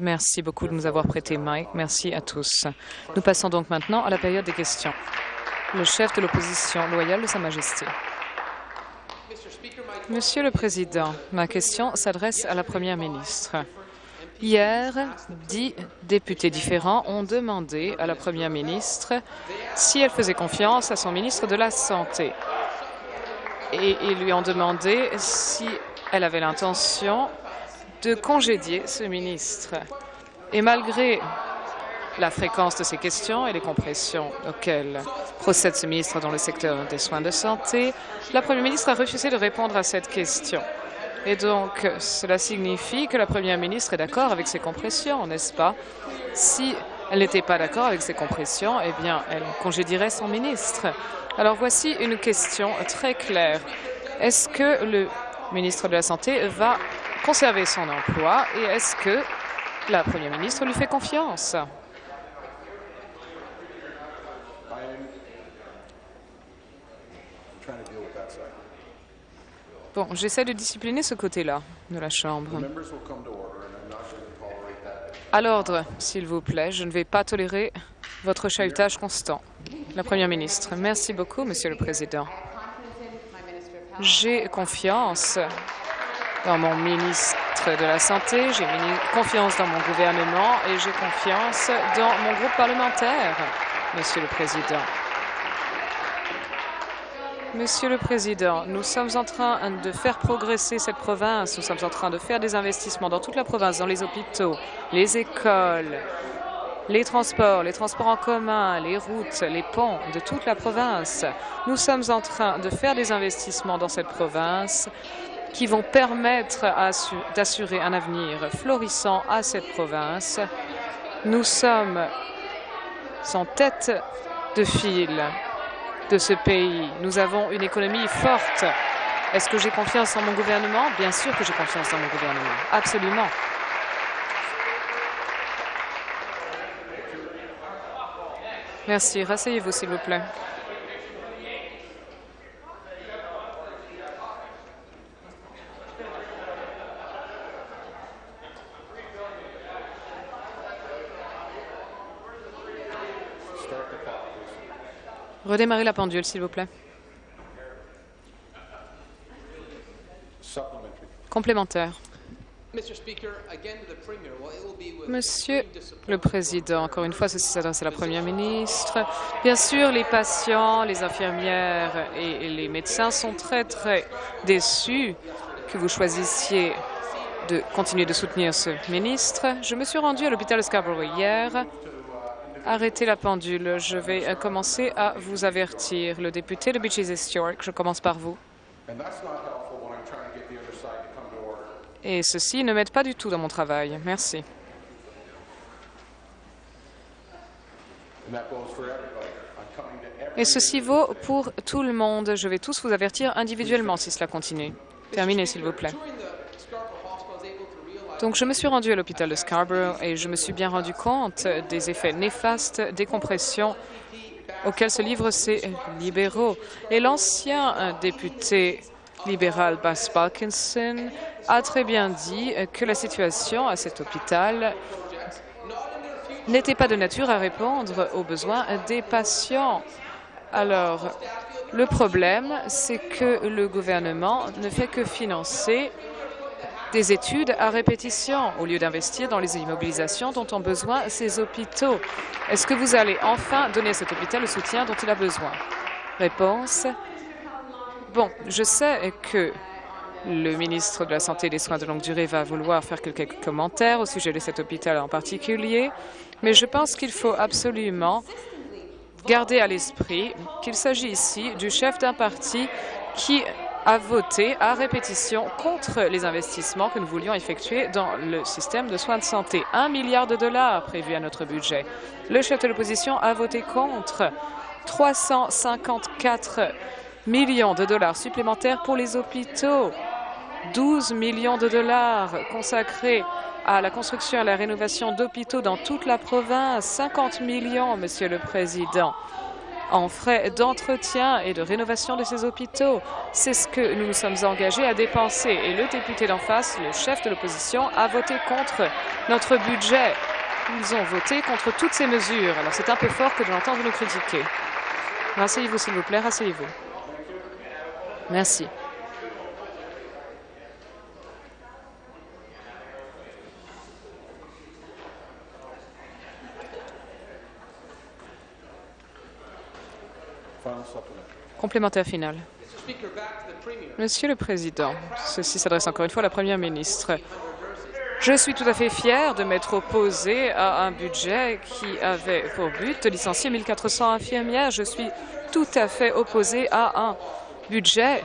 Merci beaucoup de nous avoir prêté Mike. Merci à tous. Nous passons donc maintenant à la période des questions. Le chef de l'opposition loyale de Sa Majesté. Monsieur le Président, ma question s'adresse à la Première ministre. Hier, dix députés différents ont demandé à la Première ministre si elle faisait confiance à son ministre de la Santé. Et ils lui ont demandé si elle avait l'intention de congédier ce ministre. Et malgré la fréquence de ces questions et les compressions auxquelles procède ce ministre dans le secteur des soins de santé, la Première ministre a refusé de répondre à cette question. Et donc, cela signifie que la Première ministre est d'accord avec ces compressions, n'est-ce pas? Si elle n'était pas d'accord avec ces compressions, eh bien, elle congédierait son ministre. Alors, voici une question très claire. Est-ce que le ministre de la Santé va conserver son emploi et est-ce que la Première ministre lui fait confiance? Bon, j'essaie de discipliner ce côté-là de la Chambre. À l'ordre, s'il vous plaît. Je ne vais pas tolérer votre chahutage constant. La Première ministre. Merci beaucoup, Monsieur le Président. J'ai confiance dans mon ministre de la Santé, j'ai confiance dans mon gouvernement et j'ai confiance dans mon groupe parlementaire, Monsieur le Président. Monsieur le Président, nous sommes en train de faire progresser cette province. Nous sommes en train de faire des investissements dans toute la province, dans les hôpitaux, les écoles, les transports, les transports en commun, les routes, les ponts de toute la province. Nous sommes en train de faire des investissements dans cette province qui vont permettre d'assurer un avenir florissant à cette province. Nous sommes en tête de file de ce pays. Nous avons une économie forte. Est-ce que j'ai confiance en mon gouvernement? Bien sûr que j'ai confiance en mon gouvernement. Absolument. Merci. Rasseyez-vous, s'il vous plaît. Redémarrez la pendule, s'il vous plaît. Complémentaire. Monsieur le Président, encore une fois, ceci s'adresse à la Première ministre. Bien sûr, les patients, les infirmières et les médecins sont très, très déçus que vous choisissiez de continuer de soutenir ce ministre. Je me suis rendu à l'hôpital Scarborough hier Arrêtez la pendule. Je vais commencer à vous avertir. Le député de Beaches East York, je commence par vous. Et ceci ne m'aide pas du tout dans mon travail. Merci. Et ceci vaut pour tout le monde. Je vais tous vous avertir individuellement si cela continue. Terminez, s'il vous plaît. Donc, je me suis rendu à l'hôpital de Scarborough et je me suis bien rendu compte des effets néfastes des compressions auxquels se livrent ces libéraux. Et l'ancien député libéral Bas Parkinson a très bien dit que la situation à cet hôpital n'était pas de nature à répondre aux besoins des patients. Alors, le problème, c'est que le gouvernement ne fait que financer des études à répétition au lieu d'investir dans les immobilisations dont ont besoin ces hôpitaux. Est-ce que vous allez enfin donner à cet hôpital le soutien dont il a besoin? Réponse. Bon, je sais que le ministre de la Santé et des Soins de longue durée va vouloir faire quelques commentaires au sujet de cet hôpital en particulier, mais je pense qu'il faut absolument garder à l'esprit qu'il s'agit ici du chef d'un parti qui a voté à répétition contre les investissements que nous voulions effectuer dans le système de soins de santé. Un milliard de dollars prévu à notre budget. Le chef de l'opposition a voté contre 354 millions de dollars supplémentaires pour les hôpitaux, 12 millions de dollars consacrés à la construction et à la rénovation d'hôpitaux dans toute la province, 50 millions, Monsieur le Président en frais d'entretien et de rénovation de ces hôpitaux. C'est ce que nous nous sommes engagés à dépenser. Et le député d'en face, le chef de l'opposition, a voté contre notre budget. Ils ont voté contre toutes ces mesures. Alors c'est un peu fort que de l'entendre nous critiquer. Rasseyez-vous, s'il vous plaît, rasseyez-vous. Merci. Complémentaire final. Monsieur le Président, ceci s'adresse encore une fois à la Première ministre. Je suis tout à fait fier de m'être opposé à un budget qui avait pour but de licencier 1400 infirmières. Je suis tout à fait opposé à un budget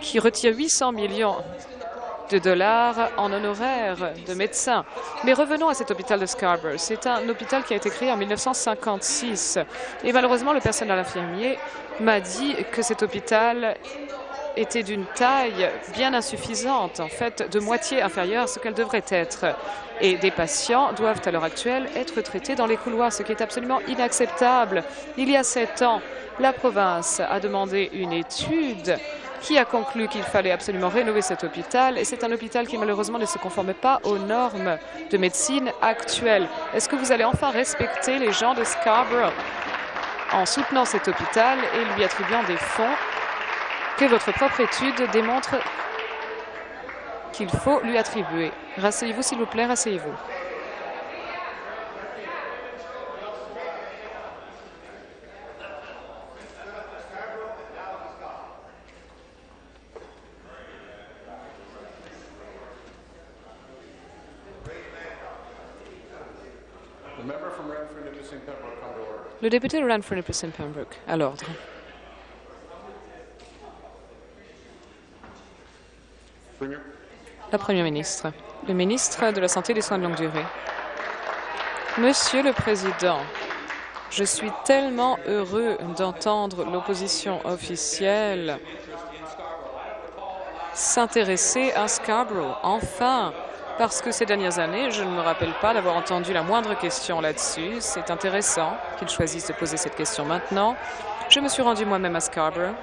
qui retire 800 millions de dollars en honoraires de médecins. Mais revenons à cet hôpital de Scarborough. C'est un hôpital qui a été créé en 1956. Et malheureusement, le personnel infirmier m'a dit que cet hôpital était d'une taille bien insuffisante, en fait de moitié inférieure à ce qu'elle devrait être. Et des patients doivent à l'heure actuelle être traités dans les couloirs, ce qui est absolument inacceptable. Il y a sept ans, la province a demandé une étude qui a conclu qu'il fallait absolument rénover cet hôpital. Et c'est un hôpital qui, malheureusement, ne se conforme pas aux normes de médecine actuelles. Est-ce que vous allez enfin respecter les gens de Scarborough en soutenant cet hôpital et lui attribuant des fonds que votre propre étude démontre qu'il faut lui attribuer? Rasseyez-vous, s'il vous plaît, rasseyez-vous. Le député de Ranford Nipissing Pembroke, à l'ordre. La Première ministre. Le ministre de la Santé et des Soins de longue durée. Monsieur le Président, je suis tellement heureux d'entendre l'opposition officielle s'intéresser à Scarborough. Enfin, parce que ces dernières années, je ne me rappelle pas d'avoir entendu la moindre question là-dessus. C'est intéressant qu'ils choisissent de poser cette question maintenant. Je me suis rendu moi-même à Scarborough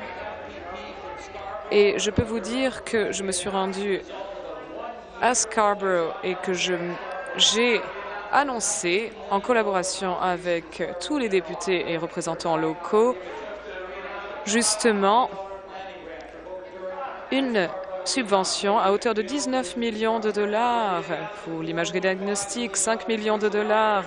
et je peux vous dire que je me suis rendu à Scarborough et que j'ai annoncé, en collaboration avec tous les députés et représentants locaux, justement une subvention à hauteur de 19 millions de dollars pour l'imagerie diagnostique, 5 millions de dollars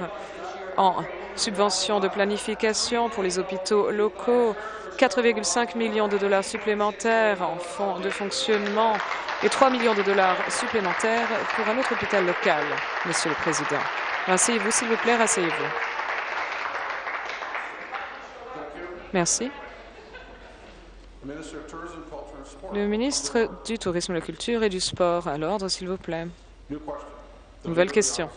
en subvention de planification pour les hôpitaux locaux, 4,5 millions de dollars supplémentaires en fonds de fonctionnement et 3 millions de dollars supplémentaires pour un autre hôpital local, Monsieur le Président. Rasseyez-vous, s'il vous plaît, rasseyez-vous. Merci. Le ministre du Tourisme, de la Culture et du Sport, à l'ordre, s'il vous plaît. Nouvelle question.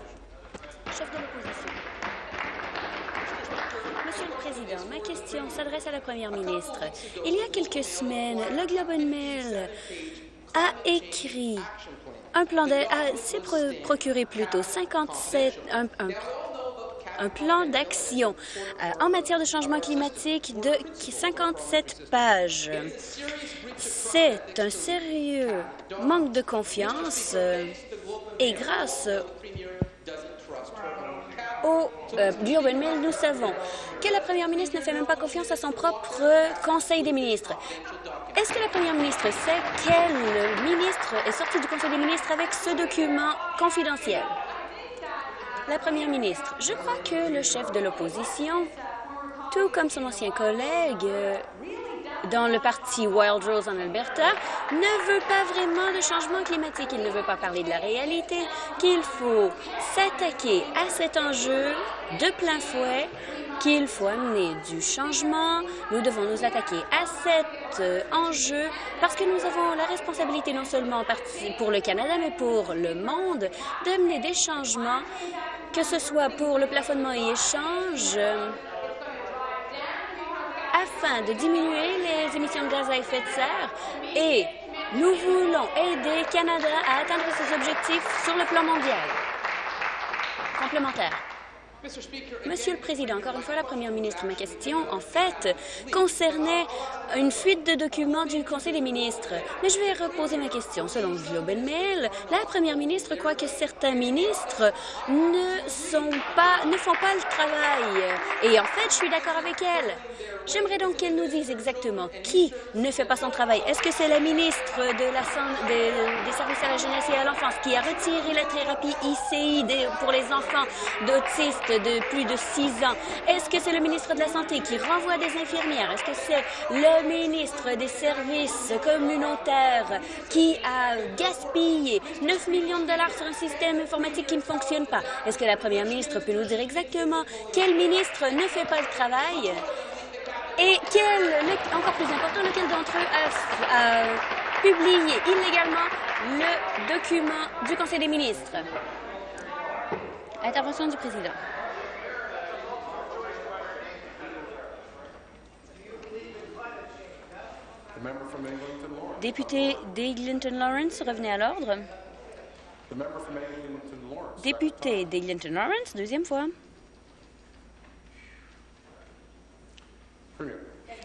Chef de l'opposition. Monsieur le Président, ma question s'adresse à la Première ministre. Il y a quelques semaines, le Globe and Mail a écrit un plan de... s'est procuré plutôt 57... Un, un, un plan d'action euh, en matière de changement climatique de 57 pages. C'est un sérieux manque de confiance euh, et grâce au euh, Mail, nous savons que la première ministre ne fait même pas confiance à son propre Conseil des ministres. Est-ce que la première ministre sait quel ministre est sorti du Conseil des ministres avec ce document confidentiel? La première ministre, je crois que le chef de l'opposition, tout comme son ancien collègue euh, dans le parti Wild Rose en Alberta, ne veut pas vraiment de changement climatique. Il ne veut pas parler de la réalité, qu'il faut s'attaquer à cet enjeu de plein fouet, qu'il faut amener du changement. Nous devons nous attaquer à cet euh, enjeu parce que nous avons la responsabilité non seulement pour le Canada, mais pour le monde, d'amener des changements que ce soit pour le plafonnement et échange, euh, afin de diminuer les émissions de gaz à effet de serre et nous voulons aider Canada à atteindre ses objectifs sur le plan mondial. Complémentaire. Monsieur le Président, encore une fois, la Première ministre, ma question, en fait, concernait une fuite de documents du Conseil des ministres. Mais je vais reposer ma question. Selon and Mail, la Première ministre croit que certains ministres ne, ne font pas le travail. Et en fait, je suis d'accord avec elle. J'aimerais donc qu'elle nous dise exactement qui ne fait pas son travail. Est-ce que c'est la ministre de la, des services à la jeunesse et à l'enfance qui a retiré la thérapie ICI pour les enfants d'autistes de plus de six ans? Est-ce que c'est le ministre de la Santé qui renvoie des infirmières? Est-ce que c'est le ministre des services communautaires qui a gaspillé 9 millions de dollars sur un système informatique qui ne fonctionne pas? Est-ce que la première ministre peut nous dire exactement quel ministre ne fait pas le travail? Et quel, encore plus important, lequel d'entre eux a, publié illégalement le document du Conseil des ministres? Intervention du président. Député d'Eglinton Lawrence, revenez à l'ordre. Député d'Eglinton Lawrence, deuxième fois.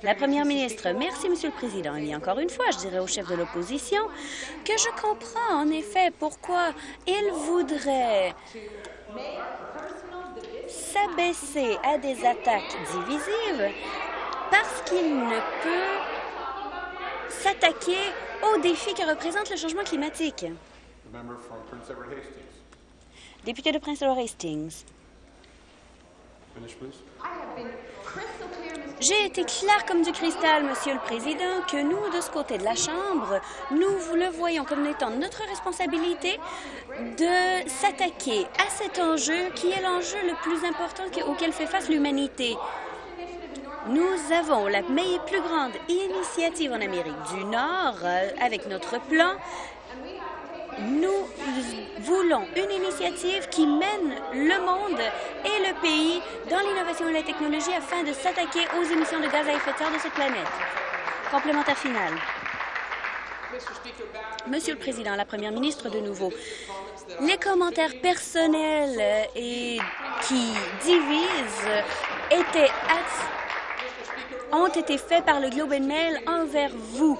La Première ministre, merci, Monsieur le Président. Et encore une fois, je dirais au chef de l'opposition que je comprends en effet pourquoi il voudrait s'abaisser à des attaques divisives parce qu'il ne peut s'attaquer aux défis que représente le changement climatique. Député de Prince Edward Hastings. J'ai été clair comme du cristal, Monsieur le Président, que nous, de ce côté de la Chambre, nous le voyons comme étant notre responsabilité de s'attaquer à cet enjeu qui est l'enjeu le plus important auquel fait face l'humanité. Nous avons la plus grande initiative en Amérique du Nord euh, avec notre plan. Nous voulons une initiative qui mène le monde et le pays dans l'innovation et la technologie afin de s'attaquer aux émissions de gaz à effet de serre de cette planète. Complémentaire final. Monsieur le Président, la Première ministre de nouveau, les commentaires personnels et qui divisent ont été faits par le Globe Mail envers vous.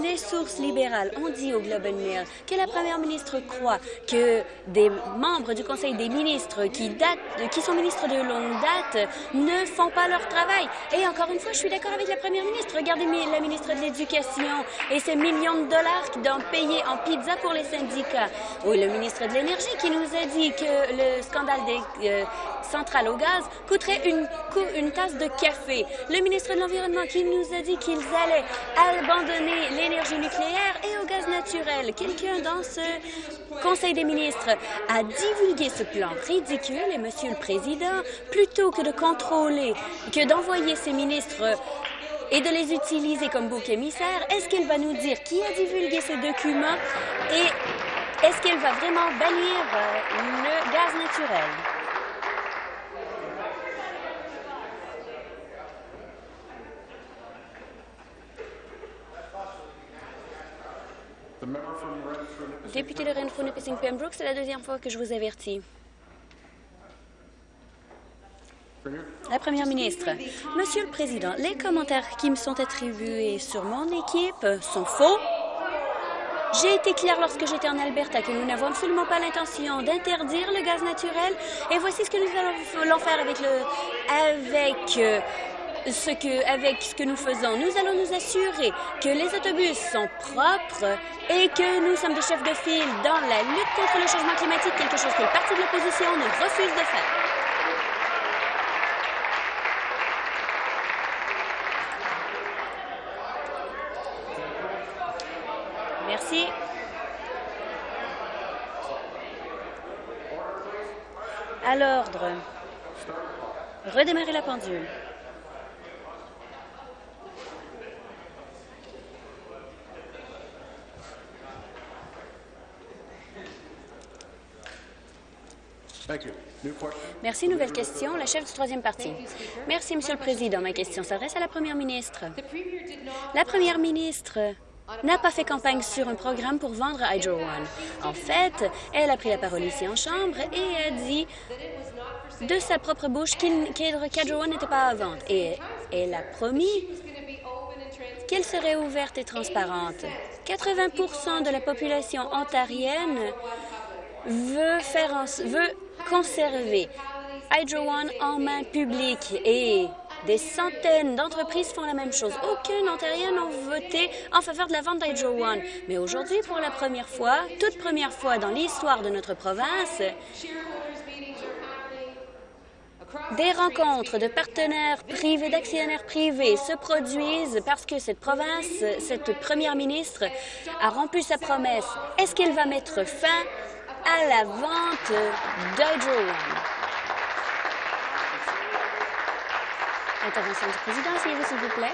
Les sources libérales ont dit au Globe and Mail que la première ministre croit que des membres du Conseil des ministres qui, datent, qui sont ministres de longue date ne font pas leur travail. Et encore une fois, je suis d'accord avec la première ministre. Regardez la ministre de l'Éducation et ses millions de dollars d'en payer en pizza pour les syndicats. Ou le ministre de l'Énergie qui nous a dit que le scandale des euh, centrales au gaz coûterait une, une tasse de café. Le ministre de l'Environnement qui nous a dit qu'ils allaient abandonner l'énergie nucléaire et au gaz naturel. Quelqu'un dans ce Conseil des ministres a divulgué ce plan ridicule et, Monsieur le Président, plutôt que de contrôler, que d'envoyer ces ministres et de les utiliser comme bouc émissaire, est-ce qu'il va nous dire qui a divulgué ces documents et est-ce qu'il va vraiment bannir euh, le gaz naturel? Député de Renfrew, Nipissing Pembroke, c'est la deuxième fois que je vous avertis. La Première ministre, Monsieur le Président, les commentaires qui me sont attribués sur mon équipe sont faux. J'ai été clair lorsque j'étais en Alberta que nous n'avons absolument pas l'intention d'interdire le gaz naturel. Et voici ce que nous allons faire avec, le, avec euh, ce avec ce que nous faisons, nous allons nous assurer que les autobus sont propres et que nous sommes des chefs de file dans la lutte contre le changement climatique, quelque chose que le parti de l'opposition ne refuse de faire. Merci. À l'ordre. Redémarrer la pendule. Merci. Nouvelle question. La chef du troisième parti. Merci, Monsieur le Président. Ma question s'adresse à la Première ministre. La Première ministre n'a pas fait campagne sur un programme pour vendre Hydro One. En fait, elle a pris la parole ici en Chambre et a dit de sa propre bouche qu'Hydro One n'était pas à vendre. Et elle a promis qu'elle serait ouverte et transparente. 80% de la population ontarienne veut, faire veut conserver Hydro One en main publique et des centaines d'entreprises font la même chose. Aucun Ontarien n'a voté en faveur de la vente d'Hydro One. Mais aujourd'hui, pour la première fois, toute première fois dans l'histoire de notre province, des rencontres de partenaires privés, d'actionnaires privés se produisent parce que cette province, cette première ministre a rompu sa promesse. Est-ce qu'elle va mettre fin à la vente d'Hydro? Intervention du président, s'il vous plaît.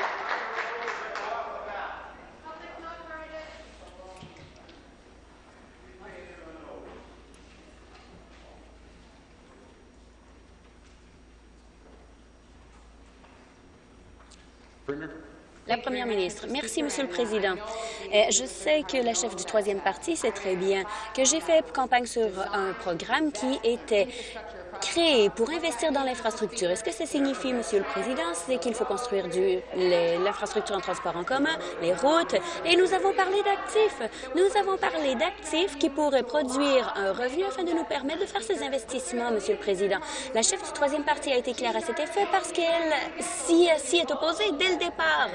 La Première ministre. Merci, Monsieur le Président. Euh, je sais que la chef du troisième parti sait très bien que j'ai fait campagne sur un programme qui était créé pour investir dans l'infrastructure. Est-ce que ça signifie, Monsieur le Président, c'est qu'il faut construire l'infrastructure en transport en commun, les routes, et nous avons parlé d'actifs. Nous avons parlé d'actifs qui pourraient produire un revenu afin de nous permettre de faire ces investissements, Monsieur le Président. La chef du troisième parti a été claire à cet effet parce qu'elle s'y est opposée dès le départ.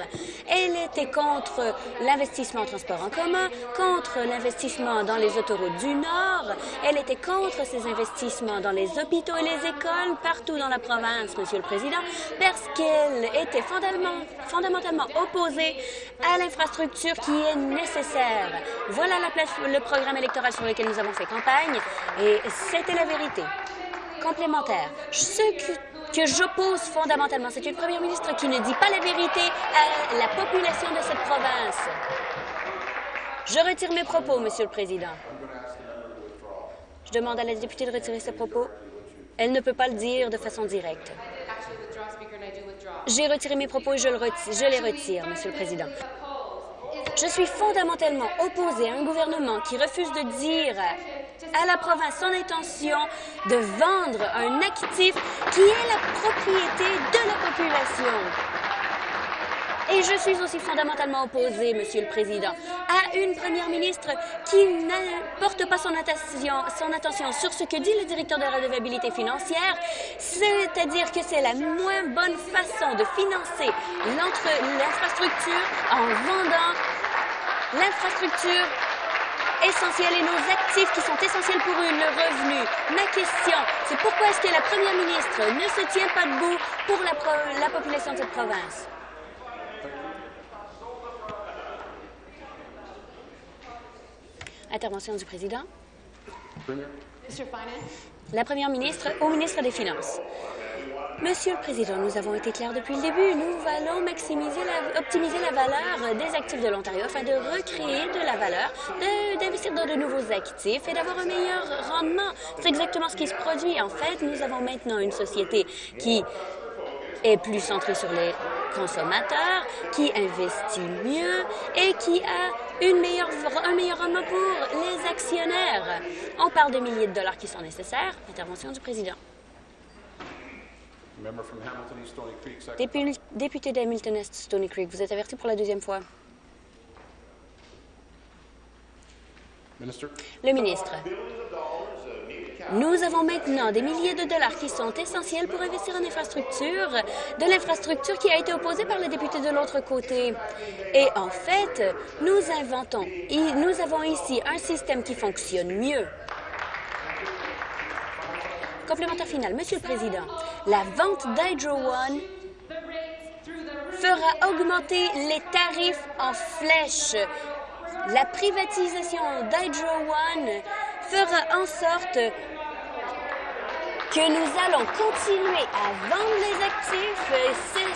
Elle était contre l'investissement en transport en commun, contre l'investissement dans les autoroutes du Nord. Elle était contre ces investissements dans les hôpitaux et les écoles partout dans la province, Monsieur le Président, parce qu'elle était fondamentalement opposée à l'infrastructure qui est nécessaire. Voilà le programme électoral sur lequel nous avons fait campagne et c'était la vérité. Complémentaire. Ce que que j'oppose fondamentalement. C'est une première ministre qui ne dit pas la vérité à la population de cette province. Je retire mes propos, Monsieur le Président. Je demande à la députée de retirer ses propos. Elle ne peut pas le dire de façon directe. J'ai retiré mes propos et je, je les retire, Monsieur le Président. Je suis fondamentalement opposée à un gouvernement qui refuse de dire à la province son intention de vendre un actif qui est la propriété de la population. Et je suis aussi fondamentalement opposée, Monsieur le Président, à une première ministre qui ne porte pas son attention, sur ce que dit le directeur de la redevabilité financière, c'est-à-dire que c'est la moins bonne façon de financer l'infrastructure en vendant l'infrastructure essentielle et nos actifs qui sont essentiels pour eux, le revenu. Ma question, c'est pourquoi est-ce que la première ministre ne se tient pas debout pour la population de cette province? Intervention du président. La première ministre au ministre des Finances. Monsieur le Président, nous avons été clairs depuis le début. Nous allons maximiser la, optimiser la valeur des actifs de l'Ontario afin de recréer de la valeur, d'investir dans de nouveaux actifs et d'avoir un meilleur rendement. C'est exactement ce qui se produit. En fait, nous avons maintenant une société qui est plus centrée sur les consommateurs, qui investit mieux et qui a une meilleure, un meilleur rendement pour les actionnaires. On parle de milliers de dollars qui sont nécessaires. Intervention du président. Député d'Hamilton Est Stony Creek, vous êtes averti pour la deuxième fois. Le ministre. Nous avons maintenant des milliers de dollars qui sont essentiels pour investir en infrastructure, de l'infrastructure qui a été opposée par les députés de l'autre côté. Et en fait, nous inventons, nous avons ici un système qui fonctionne mieux. Complémentaire final, Monsieur le Président, la vente d'Hydro One fera augmenter les tarifs en flèche. La privatisation d'Hydro One fera en sorte que nous allons continuer à vendre les actifs.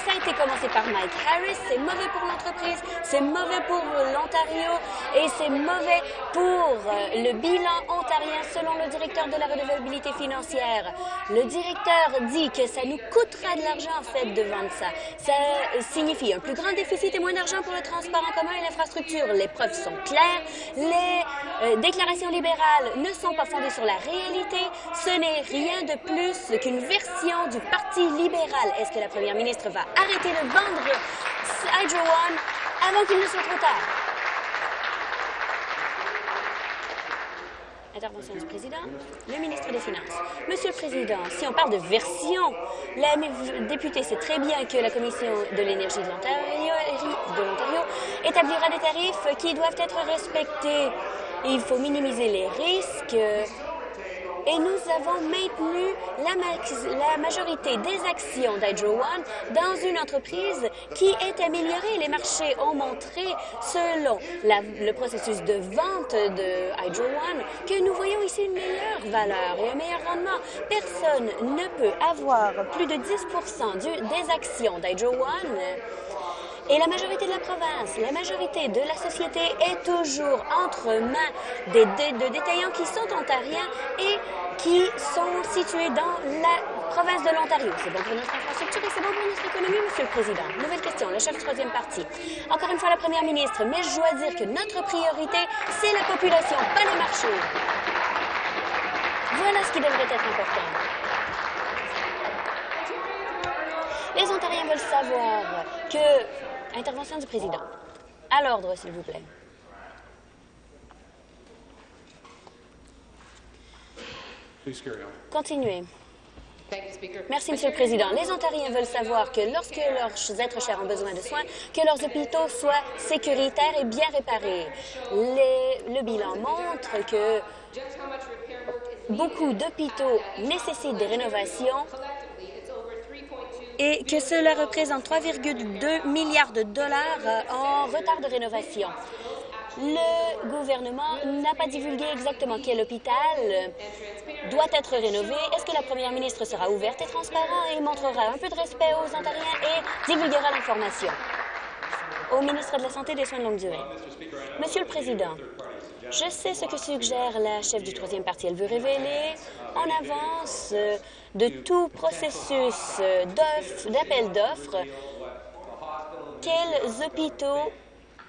Ça a été commencé par Mike Harris. C'est mauvais pour l'entreprise, c'est mauvais pour l'Ontario et c'est mauvais pour euh, le bilan ontarien selon le directeur de la redevabilité financière. Le directeur dit que ça nous coûtera de l'argent en fait de vendre ça. Ça signifie un plus grand déficit et moins d'argent pour le transport en commun et l'infrastructure. Les preuves sont claires. Les euh, déclarations libérales ne sont pas fondées sur la réalité. Ce n'est rien de plus qu'une version du Parti libéral. Est-ce que la première ministre va arrêter de vendre Hydro One avant qu'il ne soit trop tard? Intervention du président. Le ministre des Finances. Monsieur le Président, si on parle de version, la députée sait très bien que la Commission de l'énergie de l'Ontario établira des tarifs qui doivent être respectés. Il faut minimiser les risques et nous avons maintenu la, majorité des actions d'Hydro One dans une entreprise qui est améliorée. Les marchés ont montré, selon le processus de vente de Hydro One, que nous voyons ici une meilleure valeur et un meilleur rendement. Personne ne peut avoir plus de 10% des actions d'Hydro One et la majorité de la province, la majorité de la société est toujours entre mains des, de détaillants qui sont ontariens et qui sont situés dans la province de l'Ontario. C'est bon pour notre infrastructure et c'est bon pour notre économie, Monsieur le Président. Nouvelle question, le chef du troisième parti. Encore une fois, la première ministre, mais je dois dire que notre priorité, c'est la population, pas les marchés. Voilà ce qui devrait être important. Les Ontariens veulent savoir que Intervention du président. À l'ordre, s'il vous plaît. Continuez. Merci, Monsieur le Président. Les Ontariens veulent savoir que lorsque leurs êtres chers ont besoin de soins, que leurs hôpitaux soient sécuritaires et bien réparés. le bilan montre que beaucoup d'hôpitaux nécessitent des rénovations et que cela représente 3,2 milliards de dollars euh, en retard de rénovation. Le gouvernement n'a pas divulgué exactement quel hôpital doit être rénové. Est-ce que la première ministre sera ouverte et transparente et montrera un peu de respect aux Ontariens et divulguera l'information? Au ministre de la Santé et des Soins de longue durée. Monsieur le Président, je sais ce que suggère la chef du troisième parti. Elle veut révéler en avance euh, de tout processus euh, d'appel d'offres quels hôpitaux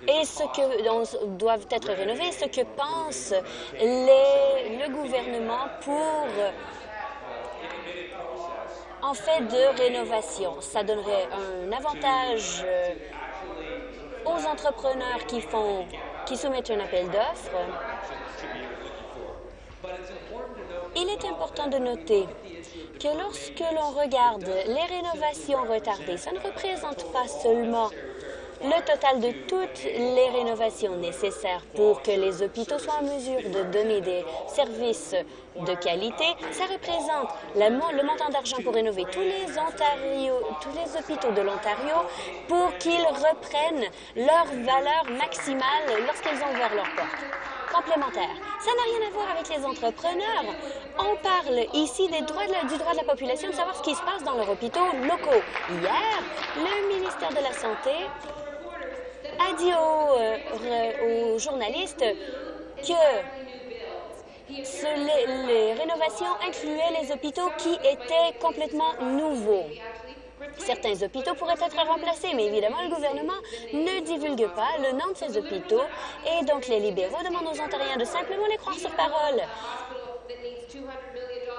et ce que doivent être rénovés, ce que pense le gouvernement pour en fait de rénovation. Ça donnerait un avantage euh, aux entrepreneurs qui font qui soumettent un appel d'offres. Il est important de noter que lorsque l'on regarde les rénovations retardées, ça ne représente pas seulement le total de toutes les rénovations nécessaires pour que les hôpitaux soient en mesure de donner des services de qualité, ça représente le, montant d'argent pour rénover tous les, hôpitaux de l'Ontario pour qu'ils reprennent leur valeur maximale lorsqu'ils ont ouvert leurs portes complémentaire. Ça n'a rien à voir avec les entrepreneurs. On parle ici des droits du droit de la population de savoir ce qui se passe dans leurs hôpitaux locaux. Hier, le ministère de la Santé a dit aux, euh, journalistes que les rénovations incluaient les hôpitaux qui étaient complètement nouveaux. Certains hôpitaux pourraient être remplacés, mais évidemment, le gouvernement ne divulgue pas le nom de ces hôpitaux et donc les libéraux demandent aux Ontariens de simplement les croire sur parole.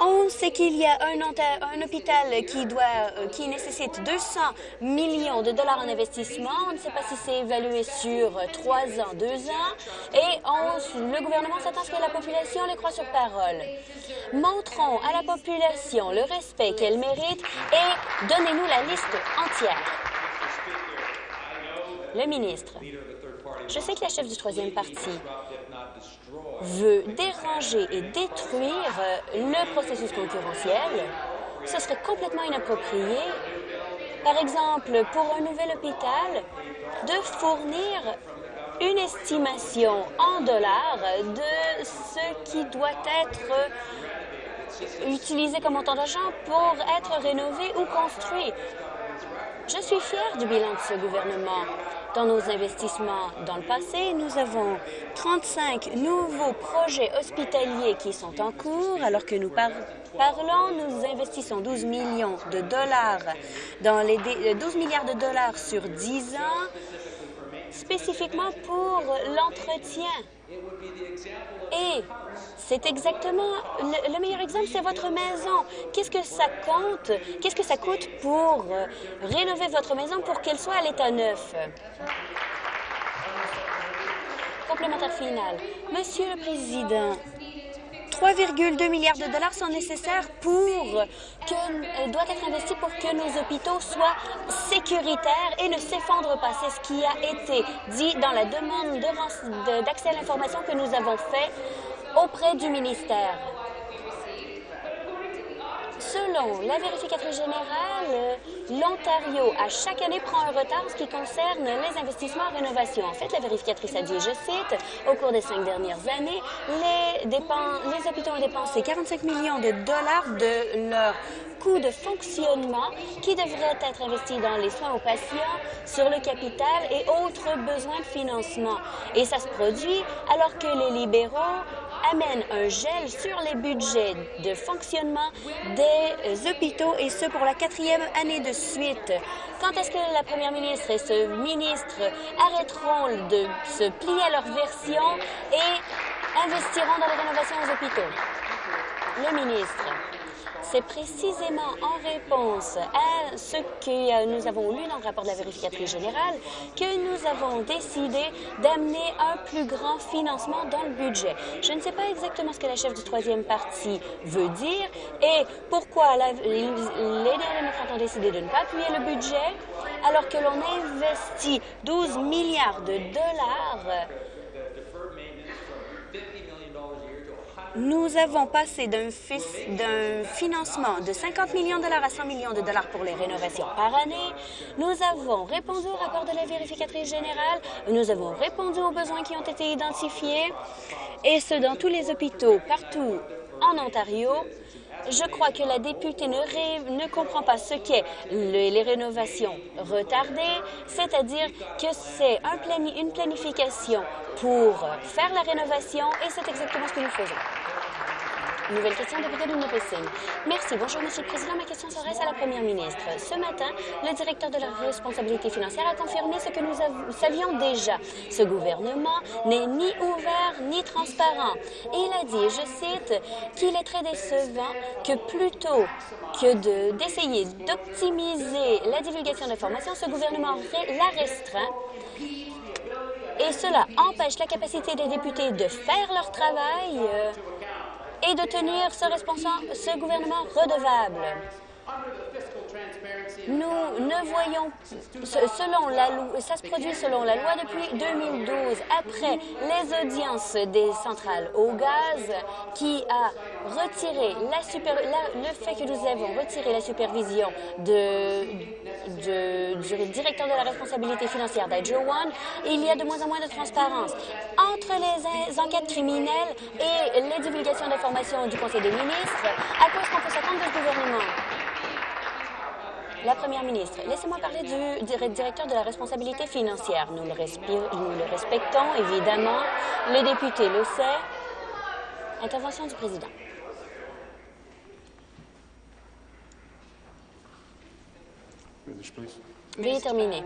On sait qu'il y a un, hôpital qui, euh, nécessite 200 millions de dollars en investissement. On ne sait pas si c'est évalué sur trois ans, deux ans. Et le gouvernement s'attend à ce que la population les croit sur parole. Montrons à la population le respect qu'elle mérite et donnez-nous la liste entière. Le ministre, je sais que la chef du troisième parti veut déranger et détruire le processus concurrentiel, ce serait complètement inapproprié, par exemple, pour un nouvel hôpital, de fournir une estimation en dollars de ce qui doit être utilisé comme montant d'argent pour être rénové ou construit. Je suis fière du bilan de ce gouvernement. Dans nos investissements dans le passé, nous avons 35 nouveaux projets hospitaliers qui sont en cours, alors que nous parlons, nous investissons 12 millions de dollars dans les 12 milliards de dollars sur 10 ans, spécifiquement pour l'entretien Et c'est exactement le, meilleur exemple, c'est votre maison. Qu'est-ce que ça compte? Qu'est-ce que ça coûte pour euh, rénover votre maison pour qu'elle soit à l'état neuf? Complémentaire final. Monsieur le Président, 3,2 milliards de dollars sont nécessaires pour que euh, doit être investi pour que nos hôpitaux soient sécuritaires et ne s'effondrent pas. C'est ce qui a été dit dans la demande d'accès à l'information que nous avons fait auprès du ministère. Selon la vérificatrice générale, l'Ontario, à chaque année, prend un retard en ce qui concerne les investissements en rénovation. En fait, la vérificatrice a dit, je cite, au cours des cinq dernières années, les, les hôpitaux ont dépensé 45 millions de dollars de leur coût de fonctionnement qui devraient être investis dans les soins aux patients, sur le capital et autres besoins de financement. Et ça se produit alors que les libéraux amène un gel sur les budgets de fonctionnement des hôpitaux et ce pour la quatrième année de suite. Quand est-ce que la première ministre et ce ministre arrêteront de se plier à leur version et investiront dans la rénovation des hôpitaux? Le ministre. C'est précisément en réponse à ce que nous avons lu dans le rapport de la vérificatrice générale que nous avons décidé d'amener un plus grand financement dans le budget. Je ne sais pas exactement ce que la chef du troisième parti veut dire et pourquoi la, les, les démocrates ont décidé de ne pas appuyer le budget alors que l'on investit 12 milliards de dollars Nous avons passé d'un financement de 50 millions de dollars à 100 millions de dollars pour les rénovations par année. Nous avons répondu au rapport de la vérificatrice générale. Nous avons répondu aux besoins qui ont été identifiés, et ce, dans tous les hôpitaux partout en Ontario. Je crois que la députée ne, comprend pas ce qu'est les rénovations retardées, c'est-à-dire que c'est un une planification pour faire la rénovation et c'est exactement ce que nous faisons. Nouvelle question, député de Nipissing. Merci. Bonjour, Monsieur le Président. Ma question s'adresse à la Première ministre. Ce matin, le directeur de la responsabilité financière a confirmé ce que nous savions déjà. Ce gouvernement n'est ni ouvert ni transparent. Il a dit, je cite, qu'il est très décevant que plutôt que d'essayer d'optimiser la divulgation d'informations, ce gouvernement la restreint et cela empêche la capacité des députés de faire leur travail euh, et de tenir ce, ce gouvernement redevable. Nous ne voyons, selon la loi, ça se produit selon la loi depuis 2012, après les audiences des centrales au gaz, qui a retiré la super, le fait que nous avons retiré la supervision de, du directeur de la responsabilité financière d'Hydro One, il y a de moins en moins de transparence entre les enquêtes criminelles et les divulgations d'informations du Conseil des ministres, à cause qu'on peut s'attendre du gouvernement. La Première ministre, laissez-moi parler du directeur de la responsabilité financière. Nous le, nous le respectons, évidemment. Le député le sait. Intervention du président. Veuillez terminer.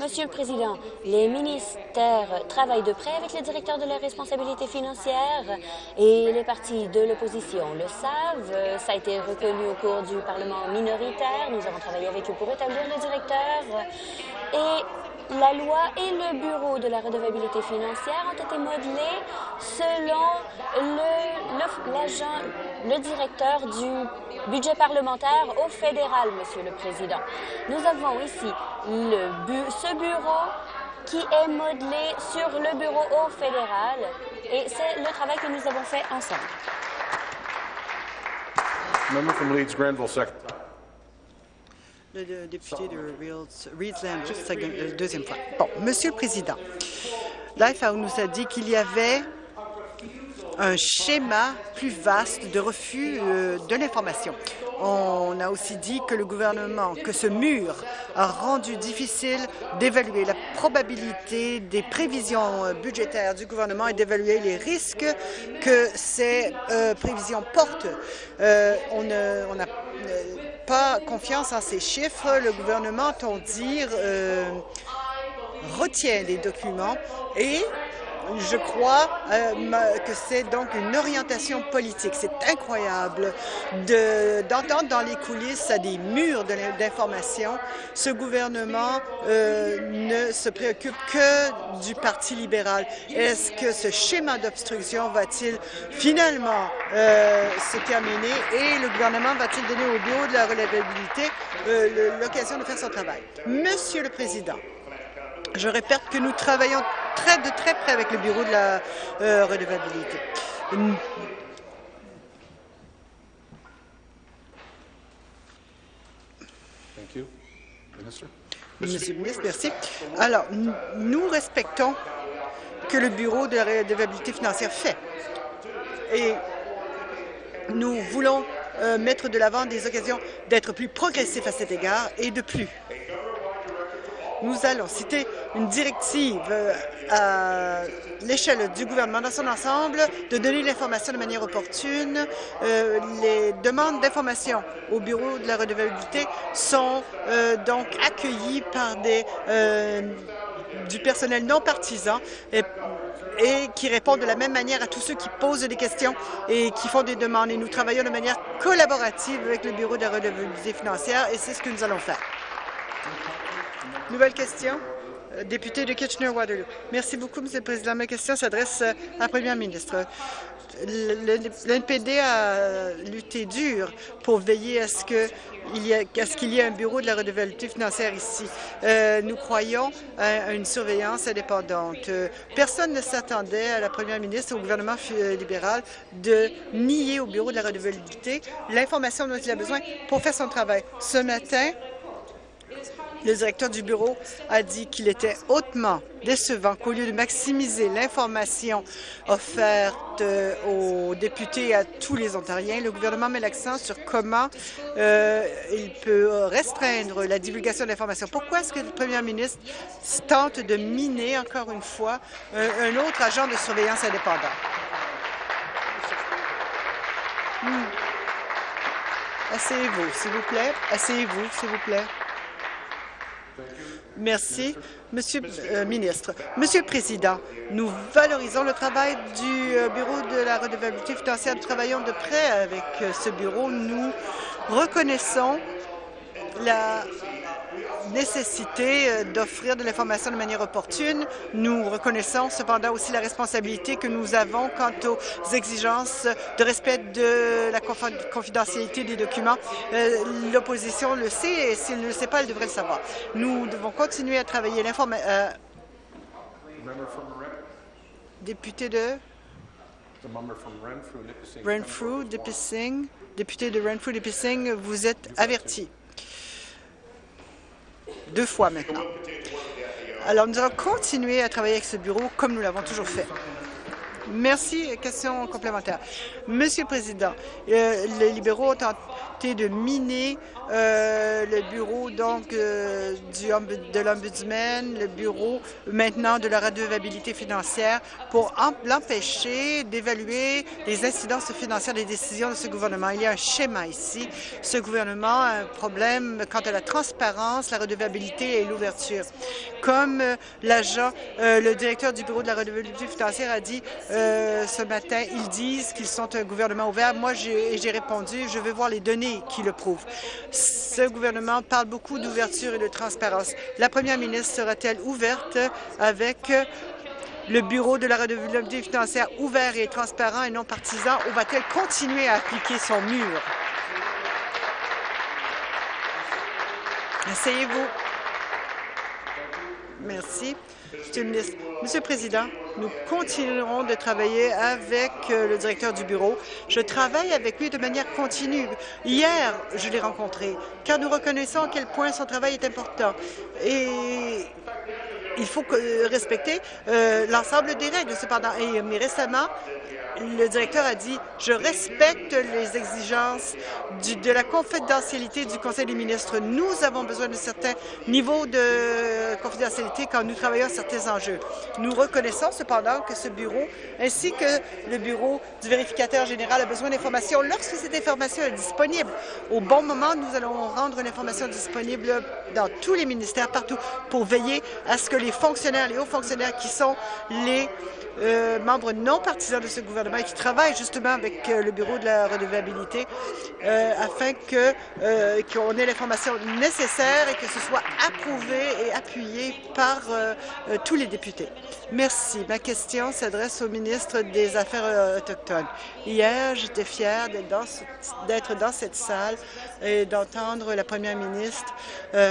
Monsieur le Président, les ministères travaillent de près avec le directeur de la responsabilité financière et les partis de l'opposition le savent. Ça a été reconnu au cours du Parlement minoritaire. Nous avons travaillé avec eux pour établir le directeur. Et la loi et le Bureau de la redevabilité financière ont été modelés selon l'agent, le, le directeur du budget parlementaire au fédéral, Monsieur le Président. Nous avons ici le ce bureau qui est modelé sur le bureau au fédéral et c'est le travail que nous avons fait ensemble. Le député de Reeds, deuxième fois. Bon, Monsieur le Président, l'IFAO nous a dit qu'il y avait un schéma plus vaste de refus euh, de l'information. On a aussi dit que le gouvernement, que ce mur a rendu difficile d'évaluer la probabilité des prévisions euh, budgétaires du gouvernement et d'évaluer les risques que ces euh, prévisions portent. on n'a pas confiance en ces chiffres. Le gouvernement, on dire, retient les documents et je crois euh, que c'est donc une orientation politique. C'est incroyable d'entendre dans les coulisses des murs d'information ce gouvernement euh, ne se préoccupe que du Parti libéral. Est-ce que ce schéma d'obstruction va-t-il finalement euh, se terminer et le gouvernement va-t-il donner au bureau de la relevabilité l'occasion de faire son travail? Monsieur le Président, je répète que nous travaillons très de très près avec le bureau de la euh, redevabilité. Monsieur le ministre, merci. Alors, nous respectons que le bureau de la redevabilité financière fait. Et nous voulons euh, mettre de l'avant des occasions d'être plus progressifs à cet égard et de plus nous allons citer une directive euh, à l'échelle du gouvernement dans son ensemble de donner l'information de manière opportune. Euh, les demandes d'information au bureau de la redevabilité sont euh, donc accueillies par des, du personnel non partisan et, et qui répondent de la même manière à tous ceux qui posent des questions et qui font des demandes. Et nous travaillons de manière collaborative avec le Bureau de la redevabilité financière et c'est ce que nous allons faire. Nouvelle question. Euh, député de Kitchener-Waterloo. Merci beaucoup, Monsieur le Président. Ma question s'adresse à la Première ministre. L'NPD a lutté dur pour veiller à ce qu'il y, ait un bureau de la redevabilité financière ici. Euh, nous croyons à une surveillance indépendante. Personne ne s'attendait à la première ministre et au gouvernement libéral de nier au bureau de la redevabilité l'information dont il a besoin pour faire son travail. Ce matin, le directeur du bureau a dit qu'il était hautement décevant qu'au lieu de maximiser l'information offerte euh, aux députés et à tous les Ontariens, le gouvernement met l'accent sur comment euh, il peut restreindre la divulgation d'informations. Pourquoi est-ce que le premier ministre tente de miner, encore une fois, un, autre agent de surveillance indépendant? Hmm. Asseyez-vous, s'il vous plaît. Asseyez-vous, s'il vous plaît. Merci, Monsieur le euh, ministre. Monsieur le Président, nous valorisons le travail du euh, Bureau de la redevabilité financière. Nous travaillons de près avec euh, ce bureau. Nous reconnaissons la nécessité euh, d'offrir de l'information de manière opportune. Nous reconnaissons cependant aussi la responsabilité que nous avons quant aux exigences de respect de la confidentialité des documents. Euh, l'opposition le sait et s'il ne le sait pas, elle devrait le savoir. Nous devons continuer à travailler l'information. Euh, député de Renfrew, Nipissing, député de Renfrew, vous êtes averti deux fois maintenant. Alors, nous allons continuer à travailler avec ce bureau comme nous l'avons toujours fait. Merci. Question complémentaire. Monsieur le Président, euh, les libéraux ont tenté de miner euh, le bureau donc euh, de l'Ombudsman, le bureau maintenant de la redevabilité financière pour l'empêcher d'évaluer les incidences financières des décisions de ce gouvernement. Il y a un schéma ici. Ce gouvernement a un problème quant à la transparence, la redevabilité et l'ouverture. Comme l'agent, le directeur du bureau de la redevabilité financière a dit ce matin, ils disent qu'ils sont un gouvernement ouvert. Moi, j'ai répondu, je veux voir les données qui le prouvent ce gouvernement parle beaucoup d'ouverture et de transparence. La première ministre sera-t-elle ouverte avec le Bureau de la redevabilité financière ouvert et transparent et non partisan ou va-t-elle continuer à appliquer son mur? Asseyez-vous. Merci. Monsieur le ministre. Monsieur le Président, nous continuerons de travailler avec euh, le directeur du bureau. Je travaille avec lui de manière continue. Hier, je l'ai rencontré, car nous reconnaissons à quel point son travail est important. Et il faut respecter euh, l'ensemble des règles, cependant. Mais récemment, le directeur a dit « Je respecte les exigences de la confidentialité du Conseil des ministres. Nous avons besoin de certains niveaux de confidentialité quand nous travaillons à certains enjeux. Nous reconnaissons cependant que ce bureau, ainsi que le bureau du vérificateur général, a besoin d'informations lorsque cette information est disponible. Au bon moment, nous allons rendre l'information disponible dans tous les ministères, partout, pour veiller à ce que les fonctionnaires, les hauts fonctionnaires qui sont les euh, membres non partisans de ce gouvernement et qui travaillent justement avec euh, le Bureau de la redevabilité euh, afin que qu'on ait l'information nécessaire et que ce soit approuvé et appuyé par tous les députés. Merci. Ma question s'adresse au ministre des Affaires autochtones. Hier, j'étais fière d'être dans, cette salle et d'entendre la première ministre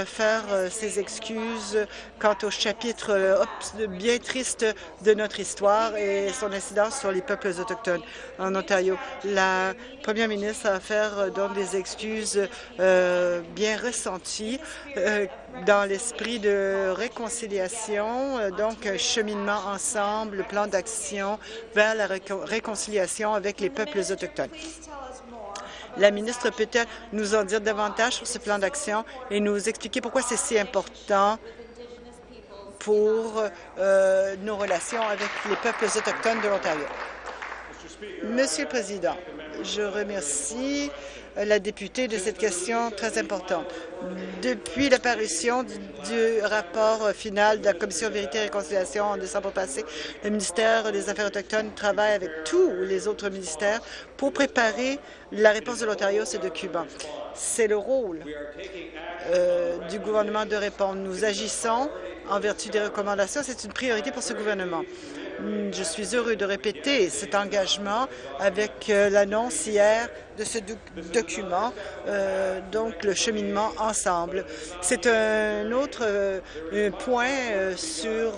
faire ses excuses quant au chapitre bien triste de notre histoire et son incidence sur les peuples autochtones en Ontario. La première ministre a fait donc des excuses euh, bien ressenties euh, dans l'esprit de réconciliation, euh, donc un ensemble, plan d'action vers la réconciliation avec les peuples autochtones. La ministre peut-elle nous en dire davantage sur ce plan d'action et nous expliquer pourquoi c'est si important pour euh, nos relations avec les peuples autochtones de l'Ontario. Monsieur le Président, je remercie la députée de cette question très importante. Depuis l'apparition du, rapport final de la Commission Vérité et Réconciliation en décembre passé, le ministère des Affaires autochtones travaille avec tous les autres ministères pour préparer la réponse de l'Ontario à ces documents. C'est le rôle euh, du gouvernement de répondre. Nous agissons en vertu des recommandations. C'est une priorité pour ce gouvernement. Hmm, je suis heureux de répéter cet engagement avec euh, l'annonce hier de ce document, euh, donc le cheminement ensemble. C'est un autre euh, point sur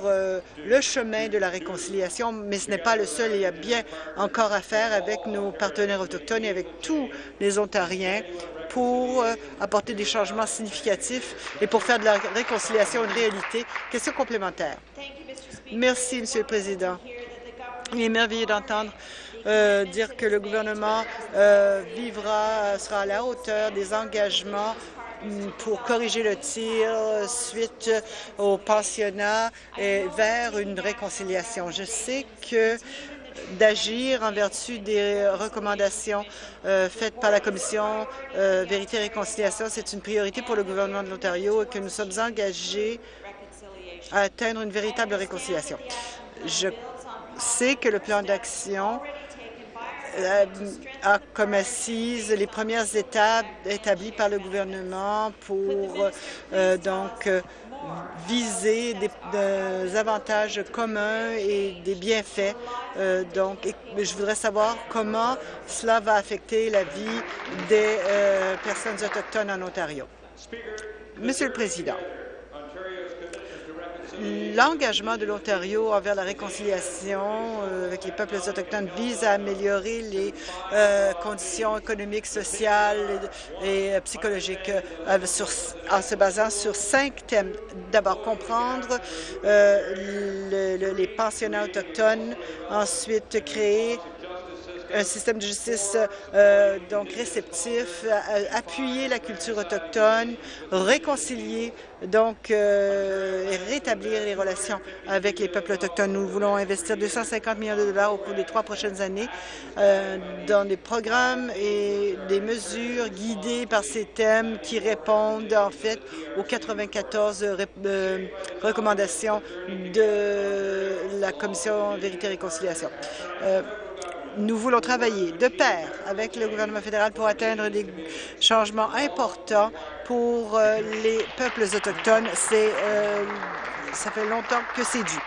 le chemin de la réconciliation, mais ce n'est pas le seul. Il y a bien encore à faire avec nos partenaires autochtones et avec tous les Ontariens pour apporter des changements significatifs et pour faire de la réconciliation une réalité. Question complémentaire. Merci, Monsieur le Président. Il est merveilleux d'entendre euh, dire que le gouvernement euh, vivra, sera à la hauteur des engagements mm, pour corriger le tir suite au pensionnat et vers une réconciliation. Je sais que d'agir en vertu des recommandations euh, faites par la Commission Vérité et Réconciliation. C'est une priorité pour le gouvernement de l'Ontario et que nous sommes engagés à atteindre une véritable réconciliation. Je sais que le plan d'action euh, a comme assise les premières étapes établies par le gouvernement pour euh, donc viser des, avantages communs et des bienfaits. Euh, donc, je voudrais savoir comment cela va affecter la vie des personnes autochtones en Ontario. Monsieur le Président, L'engagement de l'Ontario envers la réconciliation euh, avec les peuples autochtones vise à améliorer les euh, conditions économiques, sociales et, psychologiques euh, en se basant sur cinq thèmes. D'abord, comprendre les pensionnats autochtones, ensuite créer un système de justice euh, donc réceptif, appuyer la culture autochtone, réconcilier donc euh, rétablir les relations avec les peuples autochtones. Nous voulons investir 250 millions de dollars au cours des trois prochaines années euh, dans des programmes et des mesures guidées par ces thèmes qui répondent en fait aux 94 recommandations de la Commission Vérité et Réconciliation nous voulons travailler de pair avec le gouvernement fédéral pour atteindre des changements importants pour euh, les peuples autochtones. C'est, euh, ça fait longtemps que c'est dû.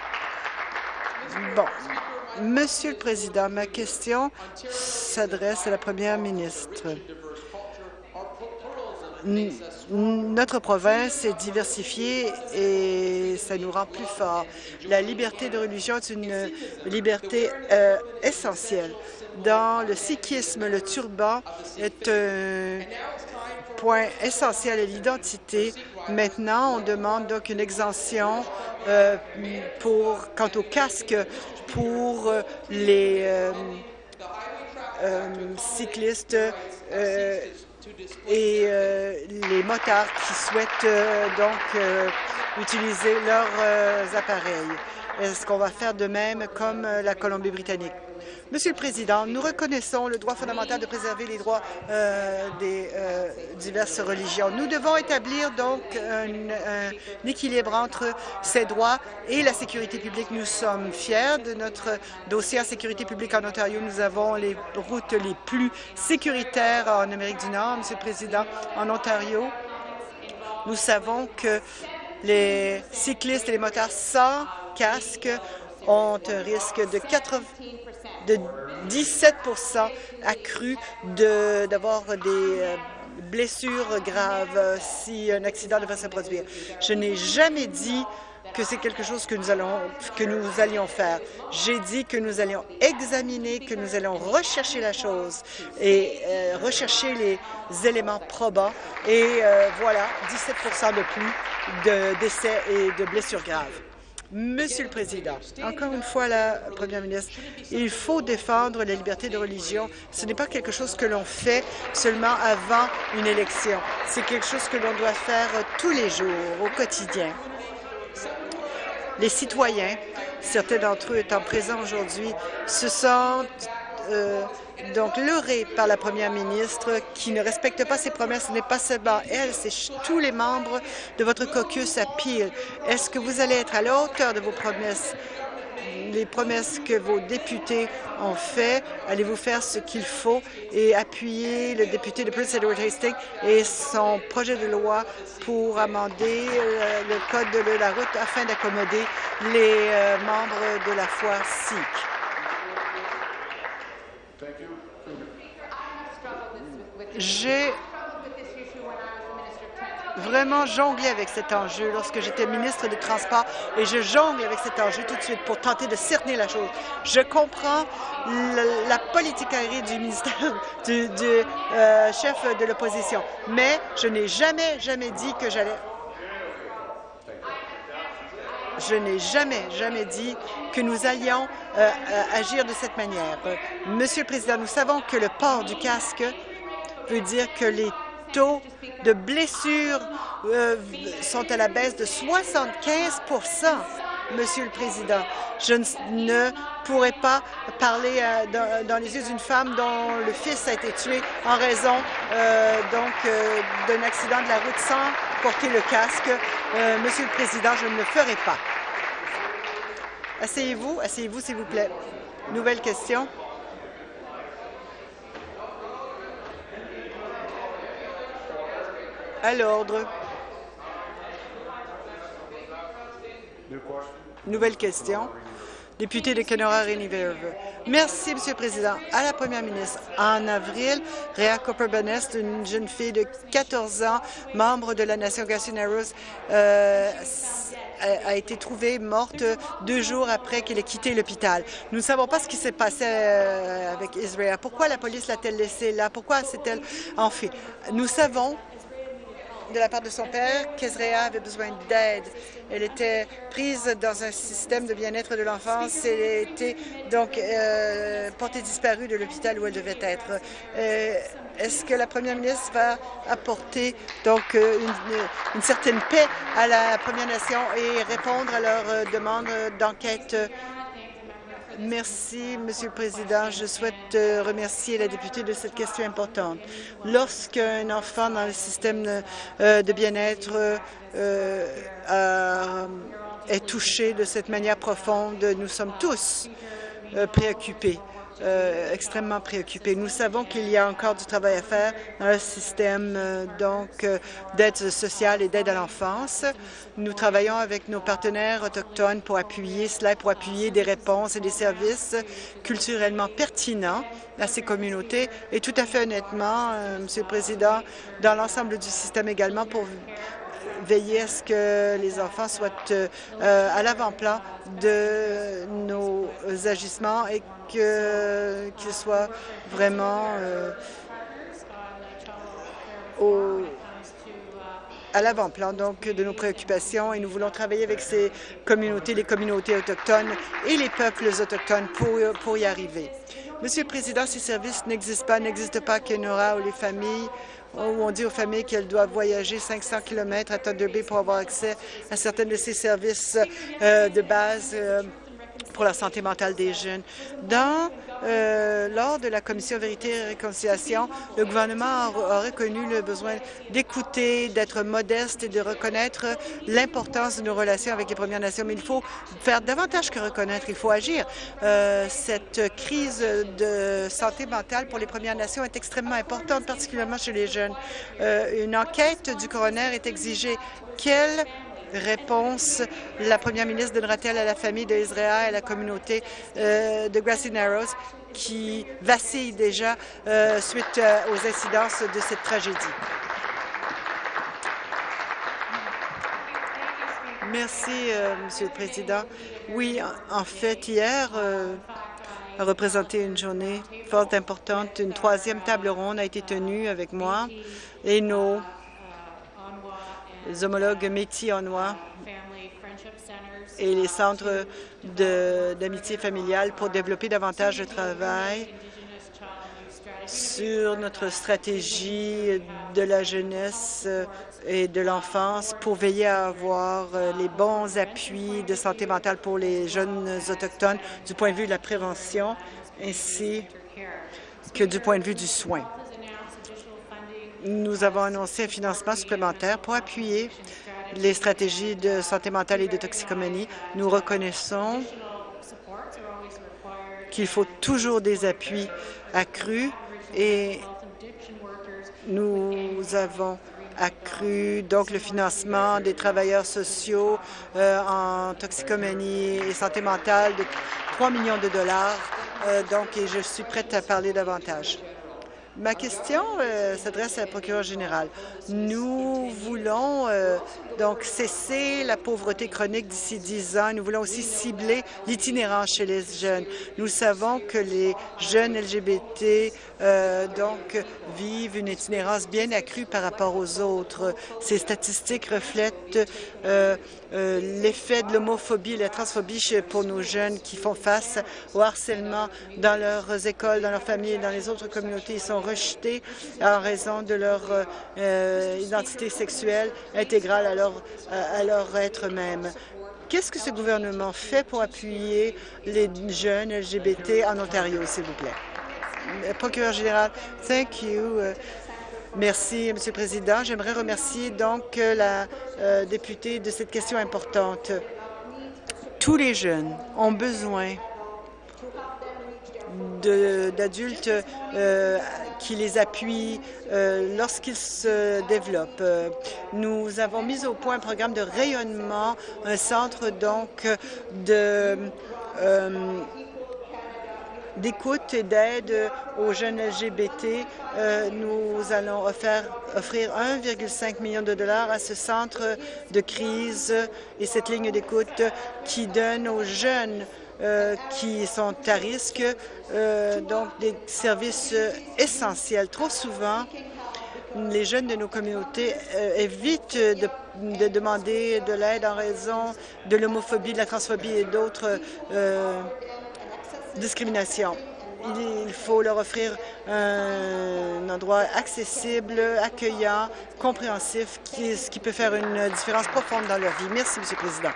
Bon. Monsieur le Président, ma question s'adresse à la Première ministre notre province est diversifiée et ça nous rend plus forts. La liberté de religion est une liberté euh, essentielle. Dans le sikhisme, le turban est un point essentiel à l'identité. Maintenant, on demande donc une exemption euh, pour, quant au casque pour les, euh, cyclistes et les motards qui souhaitent donc utiliser leurs appareils. Est-ce qu'on va faire de même comme la Colombie-Britannique? Monsieur le Président, nous reconnaissons le droit fondamental de préserver les droits euh, des euh, diverses religions. Nous devons établir donc un, équilibre entre ces droits et la sécurité publique. Nous sommes fiers de notre dossier en sécurité publique en Ontario. Nous avons les routes les plus sécuritaires en Amérique du Nord, Monsieur le Président, en Ontario. Nous savons que les cyclistes et les motards sans casque ont un risque de 80 de 17% accru d'avoir des euh, blessures graves si un accident devait se produire. Je n'ai jamais dit que c'est quelque chose que nous, allons, que nous allions faire. J'ai dit que nous allions examiner, que nous allions rechercher la chose et euh, rechercher les éléments probants. Et euh, voilà, 17% de plus de décès et de blessures graves. Monsieur le Président, encore une fois, la Première ministre, il faut défendre la liberté de religion. Ce n'est pas quelque chose que l'on fait seulement avant une élection. C'est quelque chose que l'on doit faire tous les jours, au quotidien. Les citoyens, certains d'entre eux étant présents aujourd'hui, se sentent euh, donc leurré par la première ministre qui ne respecte pas ses promesses. Ce n'est pas seulement elle, c'est tous les membres de votre caucus à Peel. Est-ce que vous allez être à la hauteur de vos promesses? les promesses que vos députés ont fait, allez-vous faire ce qu'il faut et appuyer le député de Prince Edward Hastings et son projet de loi pour amender euh, le code de la route afin d'accommoder les euh, membres de la foi sikh? J'ai vraiment jonglé avec cet enjeu lorsque j'étais ministre des Transports et je jongle avec cet enjeu tout de suite pour tenter de cerner la chose. Je comprends la, politique aérienne du ministère du, euh, chef de l'opposition, mais je n'ai jamais, jamais dit que j'allais je n'ai jamais, jamais dit que nous allions euh, euh, agir de cette manière. Monsieur le Président, nous savons que le port du casque veut dire que les taux de blessures euh, sont à la baisse de 75% Monsieur le Président, je ne pourrais pas parler euh, dans, les yeux d'une femme dont le fils a été tué en raison euh, donc d'un accident de la route sans porter le casque. Monsieur le Président, je ne le ferai pas. Asseyez-vous, asseyez-vous, s'il vous plaît. Nouvelle question. À l'ordre. Nouvelle question. Député de Kenora Rainy-Verve. Merci, Monsieur le Président. À la Première ministre, en avril, Rhea Cooper-Bennest, une jeune fille de 14 ans, membre de la nation Gassonaros, euh, a été trouvée morte deux jours après qu'elle ait quitté l'hôpital. Nous ne savons pas ce qui s'est passé euh, avec Israël. Pourquoi la police l'a-t-elle laissée là? Pourquoi s'est-elle en fait? Nous savons de la part de son père qu'Ezrea avait besoin d'aide. Elle était prise dans un système de bien-être de l'enfance. A été donc euh, portée disparue de l'hôpital où elle devait être. Euh, est-ce que la première ministre va apporter donc euh, une, une, certaine paix à la Première Nation et répondre à leurs demandes d'enquête Merci, Monsieur le Président. Je souhaite euh, remercier la députée de cette question importante. Lorsqu'un enfant dans le système euh, de bien-être euh, est touché de cette manière profonde, nous sommes tous préoccupés. Euh, extrêmement préoccupés. Nous savons qu'il y a encore du travail à faire dans le système euh, donc euh, d'aide sociale et d'aide à l'enfance. Nous travaillons avec nos partenaires autochtones pour appuyer cela, pour appuyer des réponses et des services culturellement pertinents à ces communautés. Et tout à fait honnêtement, Monsieur le Président, dans l'ensemble du système également pour veiller à ce que les enfants soient à l'avant-plan de nos agissements et qu'ils soient vraiment euh, à l'avant-plan donc de nos préoccupations et nous voulons travailler avec ces communautés, les communautés autochtones et les peuples autochtones pour, pour y arriver. Monsieur le Président, ces services n'existent pas, n'existent pas à Kenora où les familles où on dit aux familles qu'elles doivent voyager 500 km à Thunder Bay pour avoir accès à certains de ces services euh, de base euh, pour la santé mentale des jeunes. Dans euh, lors de la Commission Vérité et Réconciliation, le gouvernement a reconnu le besoin d'écouter, d'être modeste et de reconnaître l'importance de nos relations avec les Premières Nations. Mais il faut faire davantage que reconnaître, il faut agir. Euh, cette crise de santé mentale pour les Premières Nations est extrêmement importante, particulièrement chez les jeunes. Euh, une enquête du coroner est exigée. Quelle réponse la première ministre donnera-t-elle à la famille d'Israël et à la communauté euh, de Grassy Narrows qui vacille déjà euh, suite euh, aux incidences de cette tragédie? Merci, Monsieur le Président. Oui, en fait, hier a représenté une journée fort importante. Une troisième table ronde a été tenue avec moi et nos les homologues métiers en noir et les centres d'amitié familiale pour développer davantage de travail sur notre stratégie de la jeunesse et de l'enfance pour veiller à avoir les bons appuis de santé mentale pour les jeunes autochtones du point de vue de la prévention ainsi que du point de vue du soin nous avons annoncé un financement supplémentaire pour appuyer les stratégies de santé mentale et de toxicomanie. Nous reconnaissons qu'il faut toujours des appuis accrus et nous avons accru donc le financement des travailleurs sociaux euh, en toxicomanie et santé mentale de 3 millions de dollars. Euh, donc, et je suis prête à parler davantage. Ma question euh, s'adresse à la procureure générale. Nous voulons euh, donc cesser la pauvreté chronique d'ici 10 ans. Nous voulons aussi cibler l'itinérance chez les jeunes. Nous savons que les jeunes LGBT euh, donc vivent une itinérance bien accrue par rapport aux autres. Ces statistiques reflètent l'effet de l'homophobie et la transphobie pour nos jeunes qui font face au harcèlement dans leurs écoles, dans leurs familles et dans les autres communautés. Ils sont rejetés en raison de leur euh, identité sexuelle intégrale à leur être même. Qu'est-ce que ce gouvernement fait pour appuyer les jeunes LGBT en Ontario, s'il vous plaît? Euh, procureur général, thank you. Euh, merci, Monsieur le Président. J'aimerais remercier donc la députée de cette question importante. Tous les jeunes ont besoin d'adultes euh, qui les appuient euh, lorsqu'ils se développent. Nous avons mis au point un programme de rayonnement, un centre donc de euh, d'écoute et d'aide aux jeunes LGBT. nous allons offrir, offrir 1,5 million de dollars à ce centre de crise et cette ligne d'écoute qui donne aux jeunes euh, qui sont à risque, euh, donc des services essentiels. Trop souvent, les jeunes de nos communautés euh, évitent de, demander de l'aide en raison de l'homophobie, de la transphobie et d'autres discriminations. Il, faut leur offrir un, endroit accessible, accueillant, compréhensif, qui, ce qui peut faire une différence profonde dans leur vie. Merci, Monsieur le Président.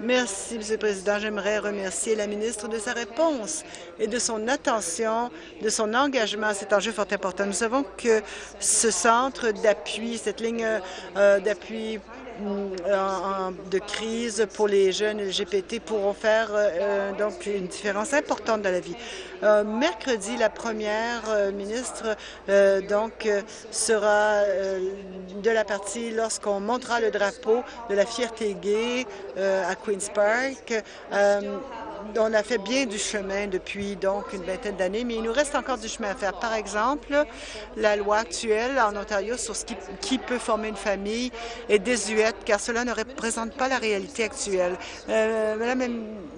Merci, Monsieur le Président. J'aimerais remercier la ministre de sa réponse et de son attention, de son engagement à cet enjeu fort important. Nous savons que ce centre d'appui, cette ligne euh, d'appui de crise pour les jeunes LGBT pourront faire euh, donc une différence importante dans la vie. Euh, mercredi, la première ministre donc sera de la partie lorsqu'on montera le drapeau de la fierté gay à Queen's Park on a fait bien du chemin depuis donc une vingtaine d'années, mais il nous reste encore du chemin à faire. Par exemple, la loi actuelle en Ontario sur ce qui, peut former une famille est désuète, car cela ne représente pas la réalité actuelle. Euh, Madame la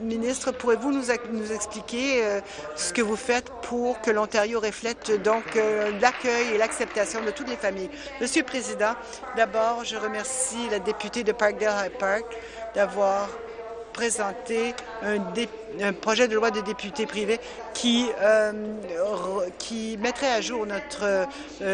ministre, pourrez-vous nous, expliquer euh, ce que vous faites pour que l'Ontario reflète donc euh, l'accueil et l'acceptation de toutes les familles? Monsieur le Président, d'abord, je remercie la députée de Parkdale High Park d'avoir présenté un, projet de loi de député privé qui, euh, qui mettrait à jour notre euh,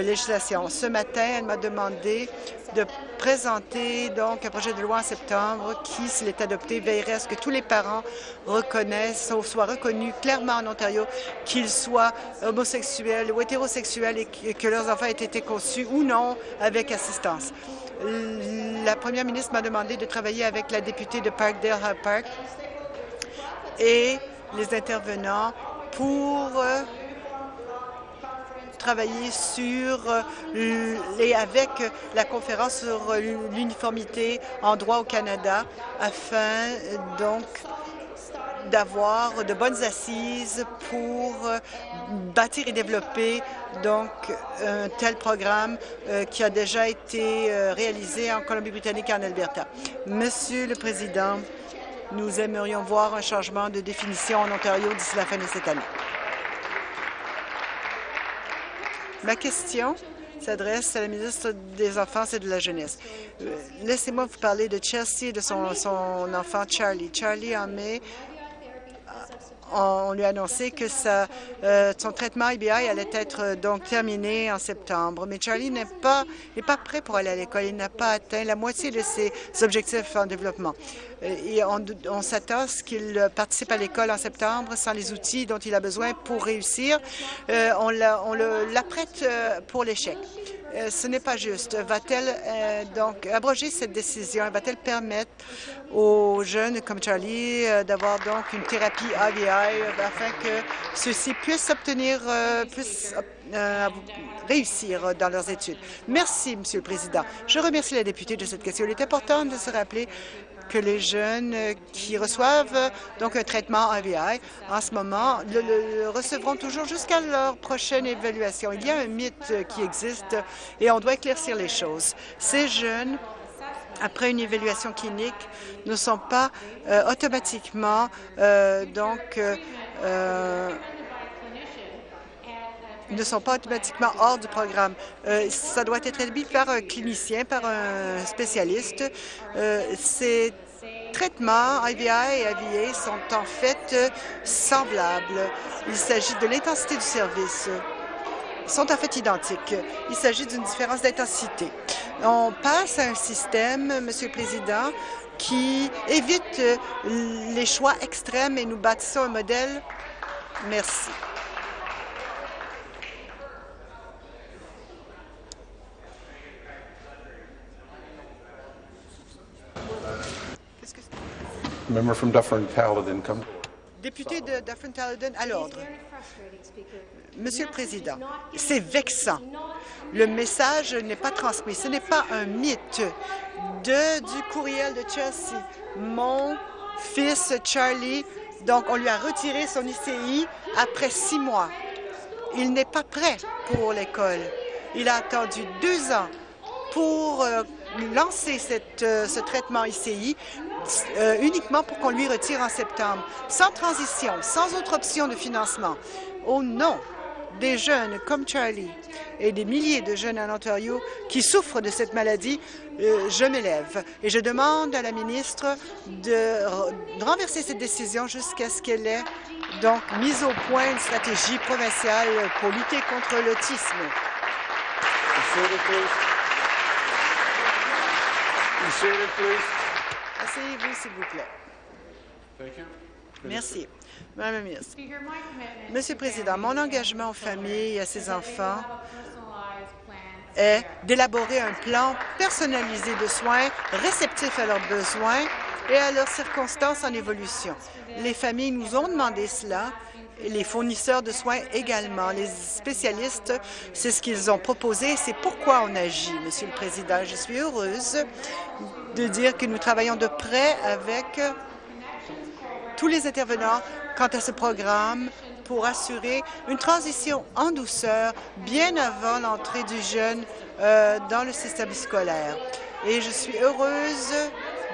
législation. Ce matin, elle m'a demandé de présenter donc un projet de loi en septembre qui, s'il est adopté, veillerait à ce que tous les parents reconnaissent ou soient reconnus clairement en Ontario qu'ils soient homosexuels ou hétérosexuels et que leurs enfants aient été conçus ou non avec assistance la première ministre m'a demandé de travailler avec la députée de Parkdale Park et les intervenants pour euh, travailler sur euh, et avec la conférence sur l'uniformité en droit au Canada afin donc d'avoir de bonnes assises pour euh, bâtir et développer donc un tel programme euh, qui a déjà été euh, réalisé en Colombie-Britannique et en Alberta. Monsieur le Président, nous aimerions voir un changement de définition en Ontario d'ici la fin de cette année. Ma question s'adresse à la ministre des Enfants et de la Jeunesse. Laissez-moi vous parler de Chelsea et de son, son enfant Charlie. Charlie, en mai, on lui a annoncé que euh, son traitement IBI allait être euh, donc terminé en septembre. Mais Charlie n'est pas, pas prêt pour aller à l'école. Il n'a pas atteint la moitié de ses objectifs en développement. Euh, et on, s'attend à ce qu'il participe à l'école en septembre sans les outils dont il a besoin pour réussir. on l'apprête pour l'échec. Euh, ce n'est pas juste. Va-t-elle euh, donc abroger cette décision? Va-t-elle permettre aux jeunes comme Charlie euh, d'avoir donc une thérapie AVI afin que ceux-ci puissent obtenir, puissent réussir dans leurs études? Merci, Monsieur le Président. Je remercie la députée de cette question. Il est important de se rappeler que les jeunes qui reçoivent donc un traitement AVI en ce moment le, recevront toujours jusqu'à leur prochaine évaluation. Il y a un mythe qui existe et on doit éclaircir les choses. Ces jeunes après une évaluation clinique, ne sont pas euh, automatiquement euh, donc euh, ne sont pas automatiquement hors du programme. ça doit être établi par un clinicien, par un spécialiste. ces traitements IVI et IVA sont en fait semblables. Il s'agit de l'intensité du service sont en fait identiques. Il s'agit d'une différence d'intensité. On passe à un système, Monsieur le Président, qui évite les choix extrêmes et nous bâtissons un modèle. Merci. Député de Dufferin-Caledon, à l'ordre. Monsieur le Président, c'est vexant. Le message n'est pas transmis. Ce n'est pas un mythe de, du courriel de Chelsea. Mon fils Charlie, donc on lui a retiré son ICI après six mois. Il n'est pas prêt pour l'école. Il a attendu deux ans pour euh, lancer cette, euh, ce traitement ICI euh, uniquement pour qu'on lui retire en septembre, sans transition, sans autre option de financement. Au nom des jeunes comme Charlie et des milliers de jeunes en Ontario qui souffrent de cette maladie, euh, je m'élève et je demande à la ministre de, renverser cette décision jusqu'à ce qu'elle ait donc mise au point une stratégie provinciale pour lutter contre l'autisme. Asseyez-vous, s'il vous plaît. Merci. Madame la ministre. Monsieur le Président, mon engagement aux familles et à ses enfants est d'élaborer un plan personnalisé de soins réceptif à leurs besoins et à leurs circonstances en évolution. Les familles nous ont demandé cela les fournisseurs de soins également. Les spécialistes, c'est ce qu'ils ont proposé, c'est pourquoi on agit, Monsieur le Président. Je suis heureuse de dire que nous travaillons de près avec tous les intervenants quant à ce programme pour assurer une transition en douceur bien avant l'entrée du jeune euh, dans le système scolaire. Et je suis heureuse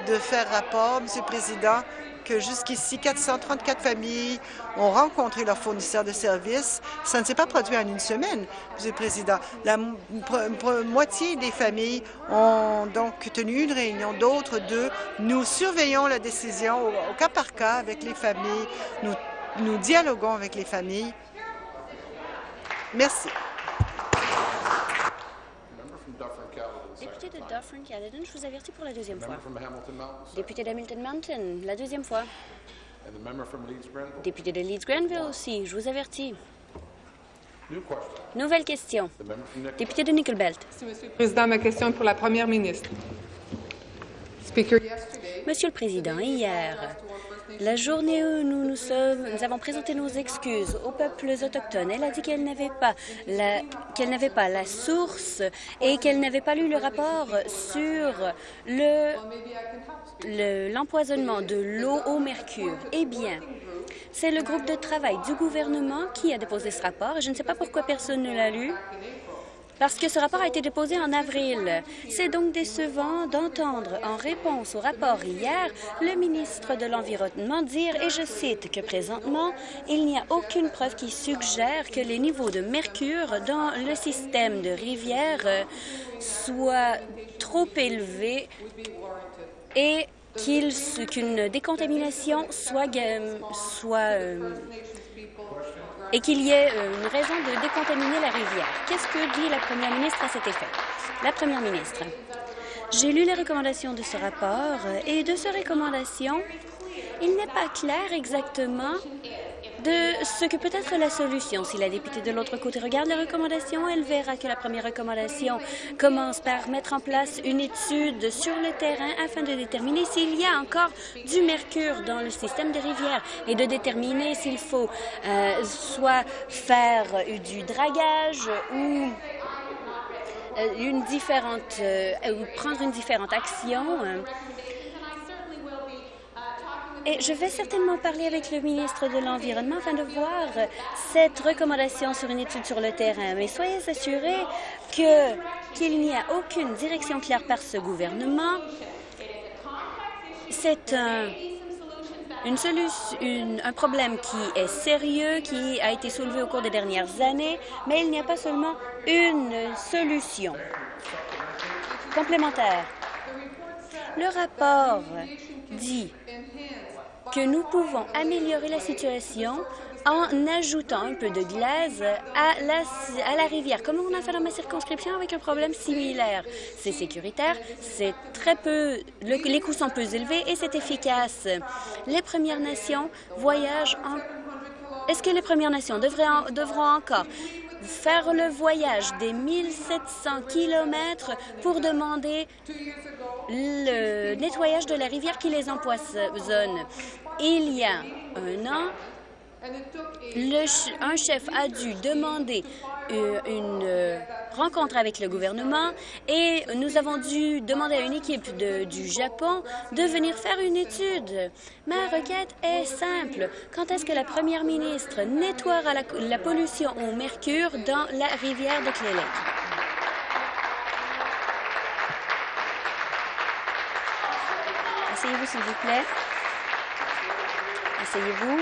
de faire rapport, Monsieur le Président, que jusqu'ici, 434 familles ont rencontré leurs fournisseurs de services. Ça ne s'est pas produit en une semaine, Monsieur le Président. La moitié des familles ont donc tenu une réunion, d'autres deux. Nous surveillons la décision au, cas par cas avec les familles. Nous, nous dialoguons avec les familles. Merci. Député de Dufferin-Caledon, je vous avertis pour la deuxième fois. Député d'Hamilton Mountain, la deuxième fois. Député de Leeds-Grenville aussi, je vous avertis. Nouvelle question. Député de Nickelbelt. Monsieur le Président, ma question est pour la Première ministre. Monsieur le Président, hier, la journée où nous, nous, sommes, nous avons présenté nos excuses aux peuples autochtones, elle a dit qu'elle n'avait pas la pas la source et qu'elle n'avait pas lu le rapport sur le l'empoisonnement de l'eau au mercure. Eh bien, c'est le groupe de travail du gouvernement qui a déposé ce rapport. Je ne sais pas pourquoi personne ne l'a lu parce que ce rapport a été déposé en avril. C'est donc décevant d'entendre en réponse au rapport hier le ministre de l'Environnement dire, et je cite, que présentement, il n'y a aucune preuve qui suggère que les niveaux de mercure dans le système de rivière soient trop élevés et qu'une décontamination soit, soit euh, et qu'il y ait euh, une raison de décontaminer la rivière. Qu'est-ce que dit la première ministre à cet effet? La première ministre. J'ai lu les recommandations de ce rapport et de ces recommandations, il n'est pas clair exactement de ce que peut être la solution. Si la députée de l'autre côté regarde les recommandations, elle verra que la première recommandation commence par mettre en place une étude sur le terrain afin de déterminer s'il y a encore du mercure dans le système des rivières et de déterminer s'il faut euh, soit faire du dragage ou euh, une différente euh, ou prendre une différente action et je vais certainement parler avec le ministre de l'Environnement afin de voir cette recommandation sur une étude sur le terrain. Mais soyez assurés qu'il n'y a aucune direction claire par ce gouvernement. C'est un, une un problème qui est sérieux, qui a été soulevé au cours des dernières années, mais il n'y a pas seulement une solution complémentaire. Le rapport dit que nous pouvons améliorer la situation en ajoutant un peu de glace à la, rivière, comme on a fait dans ma circonscription avec un problème similaire? C'est sécuritaire, c'est très peu, les coûts sont peu élevés et c'est efficace. Les Premières Nations voyagent en... Est-ce que les Premières Nations devront encore faire le voyage des 1700 kilomètres pour demander le nettoyage de la rivière qui les empoisonne? Il y a un an, un chef a dû demander euh, une euh, rencontre avec le gouvernement et nous avons dû demander à une équipe du Japon de venir faire une étude. Ma requête est simple. Quand est-ce que la première ministre nettoiera la, pollution au mercure dans la rivière de Clélec? Asseyez-vous, s'il vous plaît. Asseyez-vous.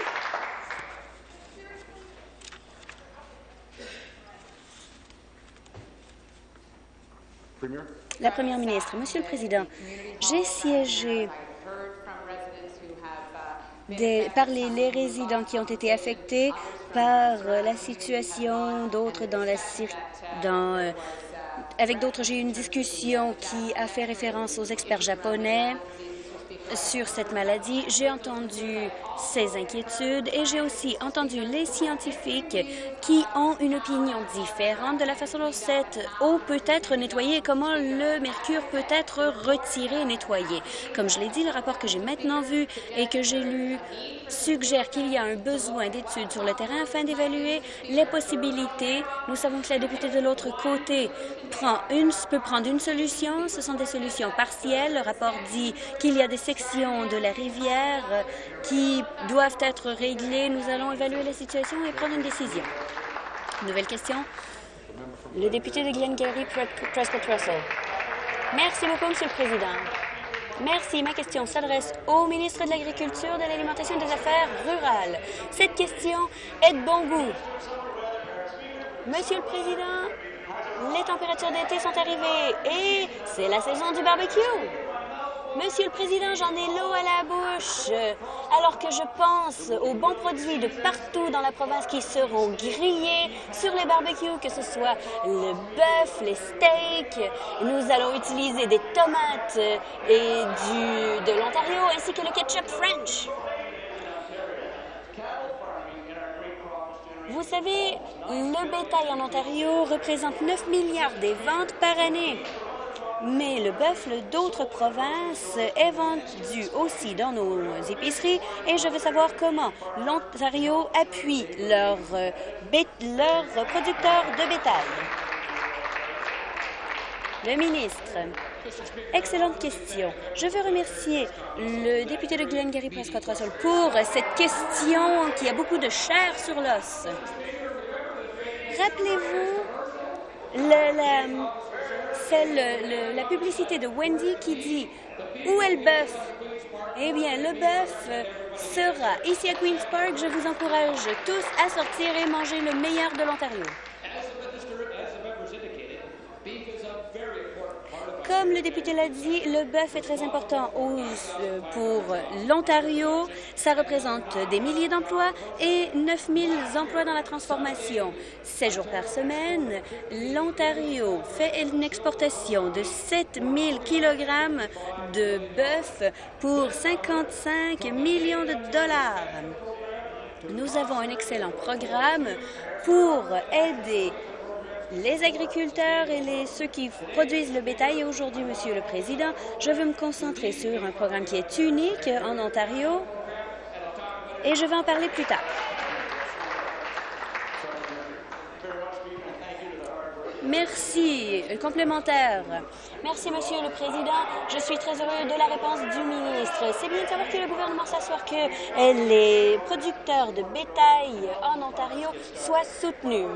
La Première ministre, Monsieur le Président, j'ai siégé par les, résidents qui ont été affectés par euh, la situation, d'autres dans la dans, euh, avec d'autres, j'ai eu une discussion qui a fait référence aux experts japonais sur cette maladie. J'ai entendu ces inquiétudes et j'ai aussi entendu les scientifiques qui ont une opinion différente de la façon dont cette eau peut être nettoyée et comment le mercure peut être retiré et nettoyé. Comme je l'ai dit, le rapport que j'ai maintenant vu et que j'ai lu suggère qu'il y a un besoin d'études sur le terrain afin d'évaluer les possibilités. Nous savons que la députée de l'autre côté peut prendre une solution. Ce sont des solutions partielles. Le rapport dit qu'il y a des sections de la rivière qui doivent être réglées. Nous allons évaluer la situation et prendre une décision. Nouvelle question. Le député de Glengarry, Prescott Russell. Merci beaucoup, Monsieur le Président. Merci. Ma question s'adresse au ministre de l'Agriculture, de l'Alimentation et des Affaires rurales. Cette question est de bon goût. Monsieur le Président, les températures d'été sont arrivées et c'est la saison du barbecue. Monsieur le Président, j'en ai l'eau à la bouche, alors que je pense aux bons produits de partout dans la province qui seront grillés sur les barbecues, que ce soit le bœuf, les steaks. Nous allons utiliser des tomates et de l'Ontario, ainsi que le ketchup French. Vous savez, le bétail en Ontario représente 9 milliards des ventes par année. Mais le bœuf d'autres provinces est vendu aussi dans nos épiceries et je veux savoir comment l'Ontario appuie leurs leur producteurs de bétail. Le ministre. Excellente question. Je veux remercier le député de Glengarry Prescott Russell pour cette question qui a beaucoup de chair sur l'os. Rappelez-vous la, celle, la publicité de Wendy qui dit Où est le bœuf? Eh bien, le bœuf sera ici à Queen's Park. Je vous encourage tous à sortir et manger le meilleur de l'Ontario. Comme le député l'a dit, le bœuf est très important euh, pour l'Ontario. Ça représente des milliers d'emplois et 9 000 emplois dans la transformation. 7 jours par semaine, l'Ontario fait une exportation de 7 000 kilogrammes de bœuf pour 55 millions de dollars. Nous avons un excellent programme pour aider les agriculteurs et les, ceux qui produisent le bétail. Et aujourd'hui, Monsieur le Président, je veux me concentrer sur un programme qui est unique en Ontario et je vais en parler plus tard. Merci. Complémentaire. Merci, Monsieur le Président. Je suis très heureux de la réponse du ministre. C'est bien de savoir que le gouvernement s'assure que les producteurs de bétail en Ontario soient soutenus.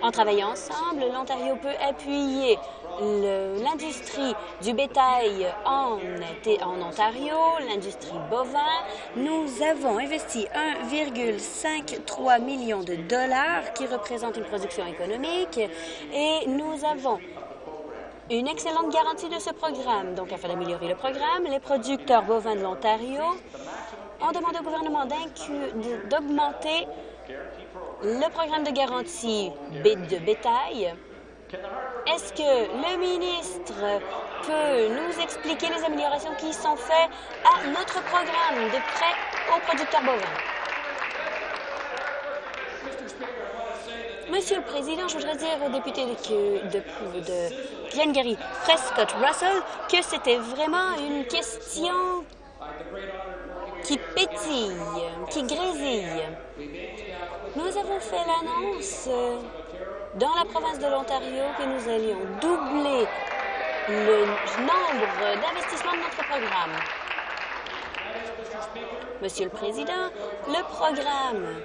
En travaillant ensemble, l'Ontario peut appuyer l'industrie du bétail en, Ontario, l'industrie bovin. Nous avons investi 1,53 million de dollars qui représente une production économique et nous avons une excellente garantie de ce programme. Donc, afin d'améliorer le programme, les producteurs bovins de l'Ontario ont demandé au gouvernement d'augmenter le programme de garantie de bétail. Est-ce que le ministre peut nous expliquer les améliorations qui sont faites à notre programme de prêt aux producteurs bovins? Monsieur le Président, je voudrais dire au député de, de, de Glengarry, Prescott Russell, que c'était vraiment une question qui pétille, qui grésille. Nous avons fait l'annonce euh, dans la province de l'Ontario que nous allions doubler le nombre d'investissements de notre programme. Monsieur le Président, le programme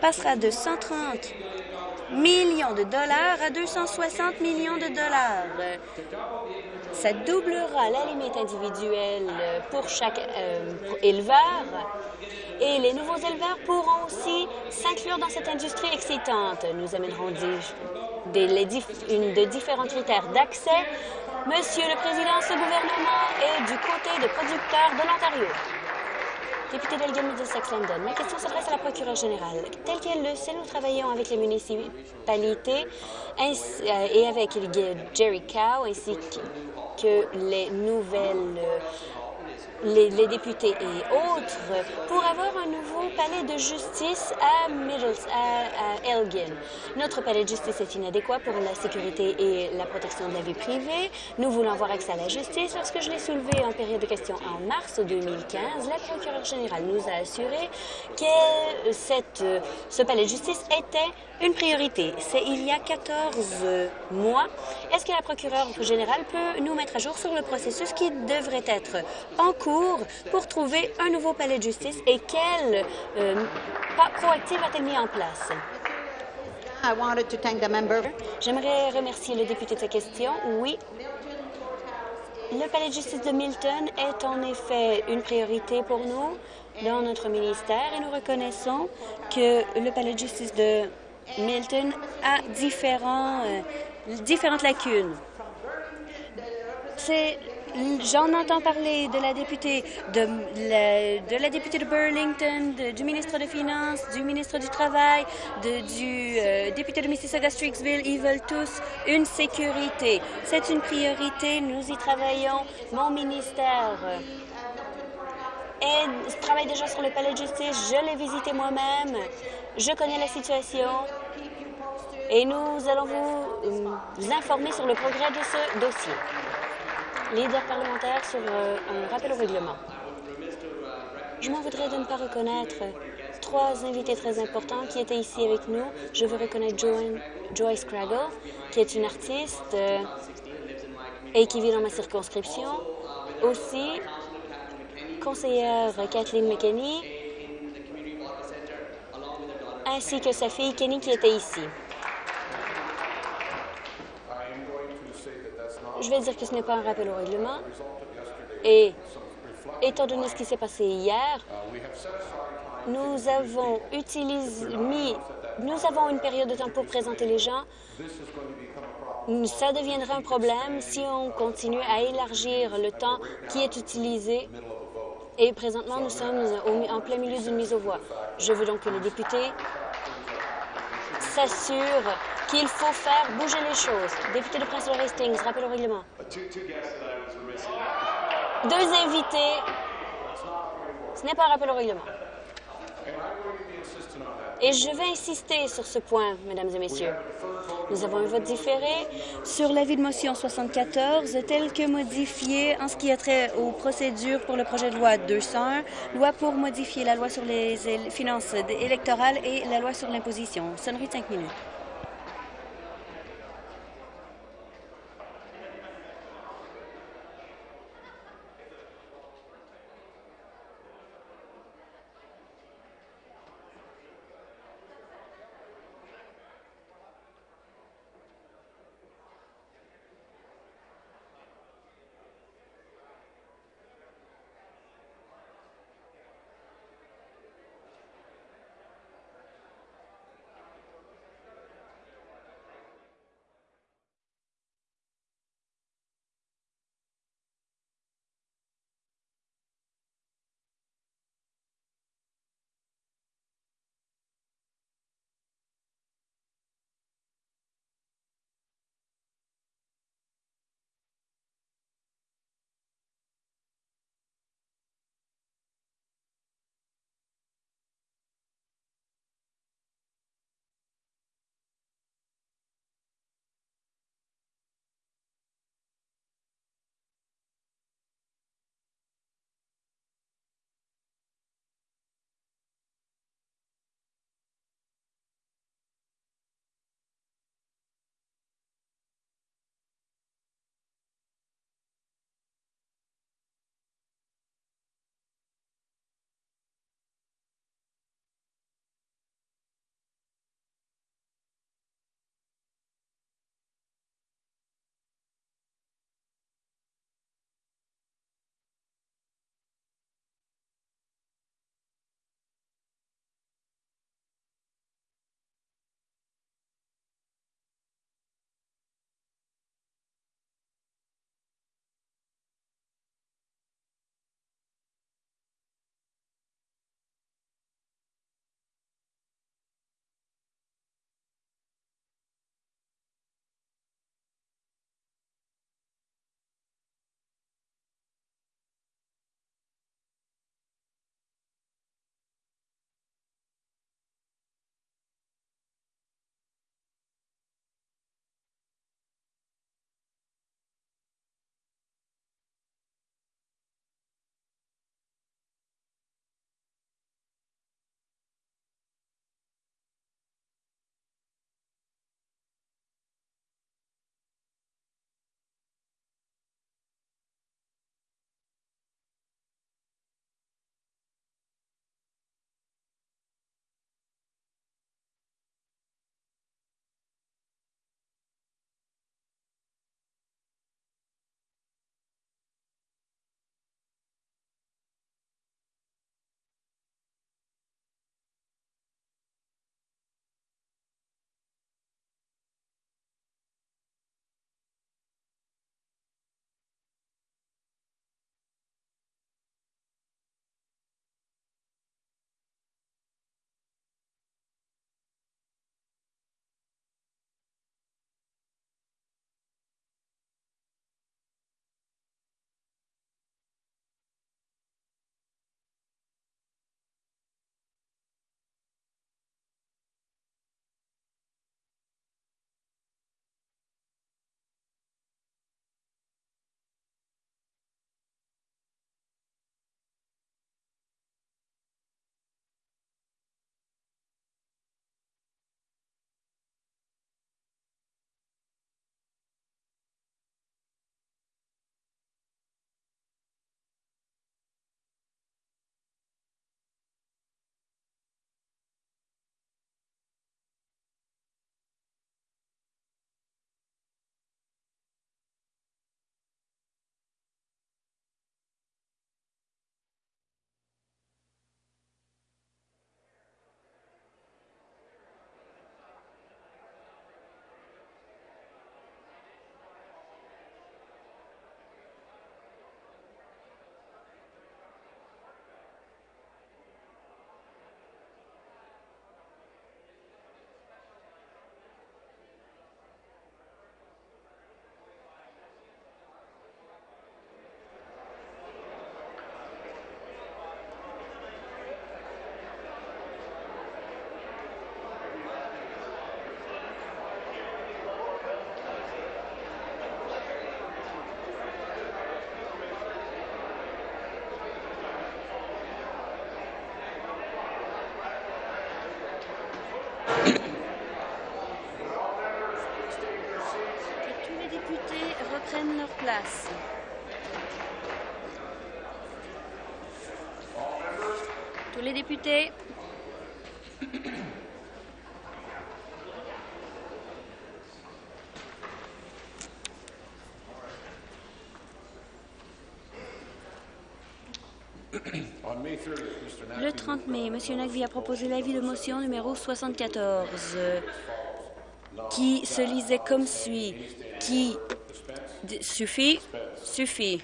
passera de 130 millions de dollars à 260 millions de dollars. Ça doublera la limite individuelle pour chaque euh, éleveur et les nouveaux éleveurs pourront aussi s'inclure dans cette industrie excitante. Nous amènerons des, de différents critères d'accès. Monsieur le Président, ce gouvernement est du côté des producteurs de l'Ontario. Député d'Elgin Middlesex London, ma question s'adresse à la procureure générale. Tel qu'elle le sait, nous travaillons avec les municipalités euh, et avec Jerry Cow ainsi que les nouvelles les, députés et autres pour avoir un nouveau palais de justice à, Middles, à, Elgin. Notre palais de justice est inadéquat pour la sécurité et la protection de la vie privée. Nous voulons avoir accès à la justice. Lorsque je l'ai soulevé en période de questions en mars 2015, la procureure générale nous a assuré que ce palais de justice était une priorité. C'est il y a 14 mois. Est-ce que la procureure générale peut nous mettre à jour sur le processus qui devrait être en cours? Pour trouver un nouveau palais de justice et quel euh, pas proactif a-t-elle mis en place? J'aimerais remercier le député de sa question. Oui, le palais de justice de Milton est en effet une priorité pour nous dans notre ministère et nous reconnaissons que le palais de justice de Milton a différents, euh, différentes lacunes. C'est J'en entends parler de la députée de la, députée de Burlington, du ministre des Finances, du ministre du Travail, de, du euh, député de Mississauga-Strixville. Ils veulent tous une sécurité. C'est une priorité. Nous y travaillons. Mon ministère et travaille déjà sur le palais de justice. Je l'ai visité moi-même. Je connais la situation. Et nous allons vous, vous informer sur le progrès de ce dossier leader parlementaire sur euh, un rappel au règlement. Je m'en voudrais de ne pas reconnaître trois invités très importants qui étaient ici avec nous. Je veux reconnaître Joyce Craggle, qui est une artiste euh, et qui vit dans ma circonscription. Aussi, conseillère Kathleen McKenney, ainsi que sa fille Kenny qui était ici. Je vais dire que ce n'est pas un rappel au règlement. Et étant donné ce qui s'est passé hier, nous avons utilisé, nous avons une période de temps pour présenter les gens. Ça deviendra un problème si on continue à élargir le temps qui est utilisé. Et présentement, nous sommes en plein milieu d'une mise aux voix. Je veux donc que les députés s'assurent qu'il faut faire bouger les choses. Député de Prince Hastings, rappel au règlement. Deux invités. Ce n'est pas un rappel au règlement. Et je vais insister sur ce point, mesdames et messieurs. Nous avons un vote différé sur l'avis de motion 74, tel que modifié en ce qui a trait aux procédures pour le projet de loi 201, loi pour modifier la loi sur les finances électorales et la loi sur l'imposition. Sonnerie de cinq minutes. Le 30 mai, M. Nagvi a proposé l'avis de motion numéro 74 euh, qui se lisait comme suit. Qui suffit, suffit.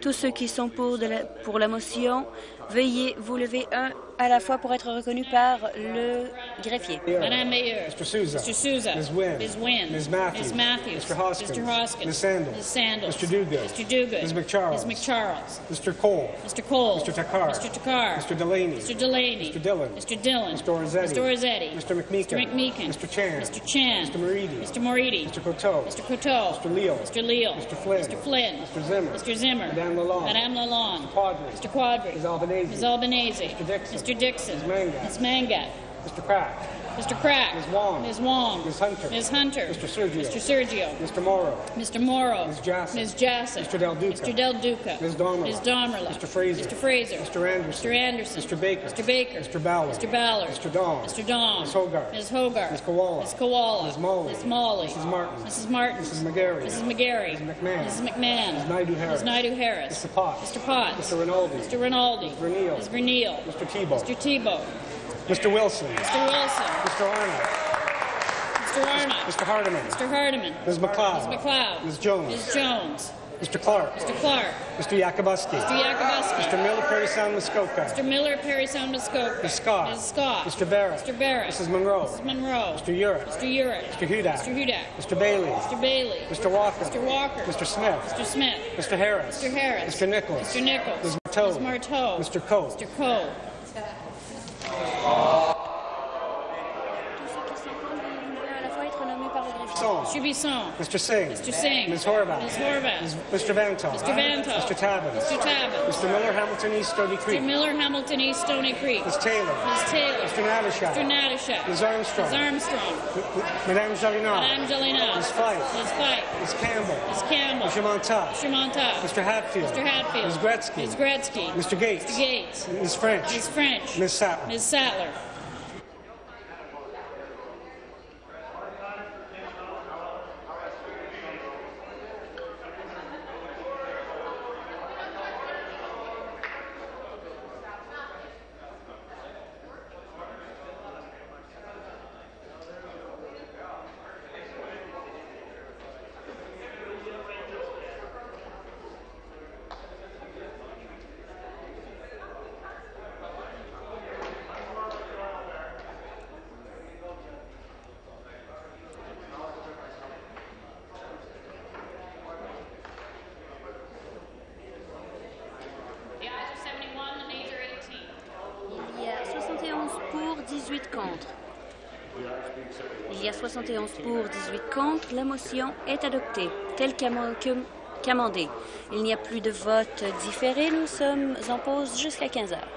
Tous ceux qui sont pour la motion, veuillez vous lever un à la fois pour être reconnus par le greffier. Madame Mayor. Mr. Souza. Mr. Souza. Ms. Wynne. Ms. Wynne. Ms. Matthews. Ms. Matthews. Mr. Hoskins. Mr. Hoskins. Ms. Sandals. Ms. Sandals. Mr. Duguid. Mr. Duguid. Ms. McCharles. Ms. McCharles. Mr. Cole. Mr. Cole. Mr. Takar. Mr. Takar. Mr. Delaney. Mr. Delaney. Mr. Dillon. Mr. Dillon. Mr. Rossetti. Mr. Rossetti. Mr. McMeekin. Mr. McMeekin. Mr. Chan. Mr. Chan. Mr. Moridi. Mr. Moridi. Mr. Coteau. Mr. Coteau. Mr. Leal. Mr. Leal. Mr. Flynn. Mr. Flynn. Mr. Zimmer. Mr. Zimmer. Madame Lalonde. Madame Lalonde. Quadri. Mr. Quadri. Ms. Albanese. Ms. Albanese. Mr. Dixon. Mr. Dixon. Ms. Mangat. Ms. Mangat. Mr. Crack. Mr. Crack. Ms. Wong. Ms. Wong. Ms. Hunter. Ms. Hunter. Mr. Sergio. Mr. Sergio. Mr. Morrow. Mr. Morrow. Ms. Jassy. Ms. Jassy. Mr. Del Duca. Mr. Del Duca. Ms. Domerla. Ms. Domerla. Mr. Fraser. Mr. Fraser. Mr. Anderson. Mr. Anderson. Mr. Baker. Mr. Baker. Mr. Ballard. Mr. Ballard. Mr. Dong. Mr. Dong. Ms. Hogarth. Ms. Hogarth. Ms. Koala. Ms. Koala. Ms. Molly. Ms. Molly. Mrs. Martin. Mrs. Martin. Mrs. McGarry. Mrs. McGarry. Mrs. McMahon. Mrs. McMahon. Ms. Naidu Harris. Ms. Naidu Harris. Mr. Potts. Mr. Potts. Mr. Rinaldi. Mr. Rinaldi. Ms. Verneal. Mr. Tebow. Mr. Tebow. Mr. Wilson. Mr. Wilson. Mr. Arnott. Mr. Arnott. Mr. Hardiman. Mr. Hardiman. Ms. McLeod. Ms. McLeod. Ms. Jones. Ms. Jones. Mr. Clark. Mr. Clark. Mr. Yakubuski. Mr. Yakubuski. Mr. Miller, Perry Sound, Muskoka. Mr. Miller, Perry Sound, Muskoka. Ms. Scott. Ms. Scott. Mr. Barrett. Mr. Barrett. Mrs. Monroe. Mrs. Monroe. Mr. Urick. Mr. Urick. Mr. Hudak. Mr. Hudak. Mr. Bailey. Mr. Bailey. Mr. Walker. Mr. Walker. Mr. Smith. Mr. Smith. Mr. Harris. Mr. Harris. Mr. Nichols. Mr. Nichols. Ms. Marteau. Ms. Marteau. Mr. Coe. Mr. Coe. Tous le greffier. Song. Mr. Singh. Mr. Singh. Ms. Horvath. Ms. Horvath. Ms. Mr. Vantoff. Mr. Vantoff. Mr. Tabbins. Mr. Tabbins. Mr. Miller, Hamilton East, Stony Mr. Creek. Miller, Hamilton East, Stony Creek. Ms. Taylor. Ms. Taylor. Mr. Natashak. Mr. Natashek. Ms. Armstrong. Ms. Armstrong. Madame Jollinard. Madame Jolina. Ms. Fife. Ms. Fife. Ms. Campbell. Ms. Campbell. Mr. Montauk. Mr. Montauk. Mr. Hatfield. Mr. Hatfield. Ms. Gretzky. Ms. Gretzky. Mr. Gates. Mr. Gates. Ms. French. Ms. French. Ms. Sattler. Ms. Sattler. Qu'amendée. Il n'y a plus de vote différé. Nous sommes en pause jusqu'à 15 heures.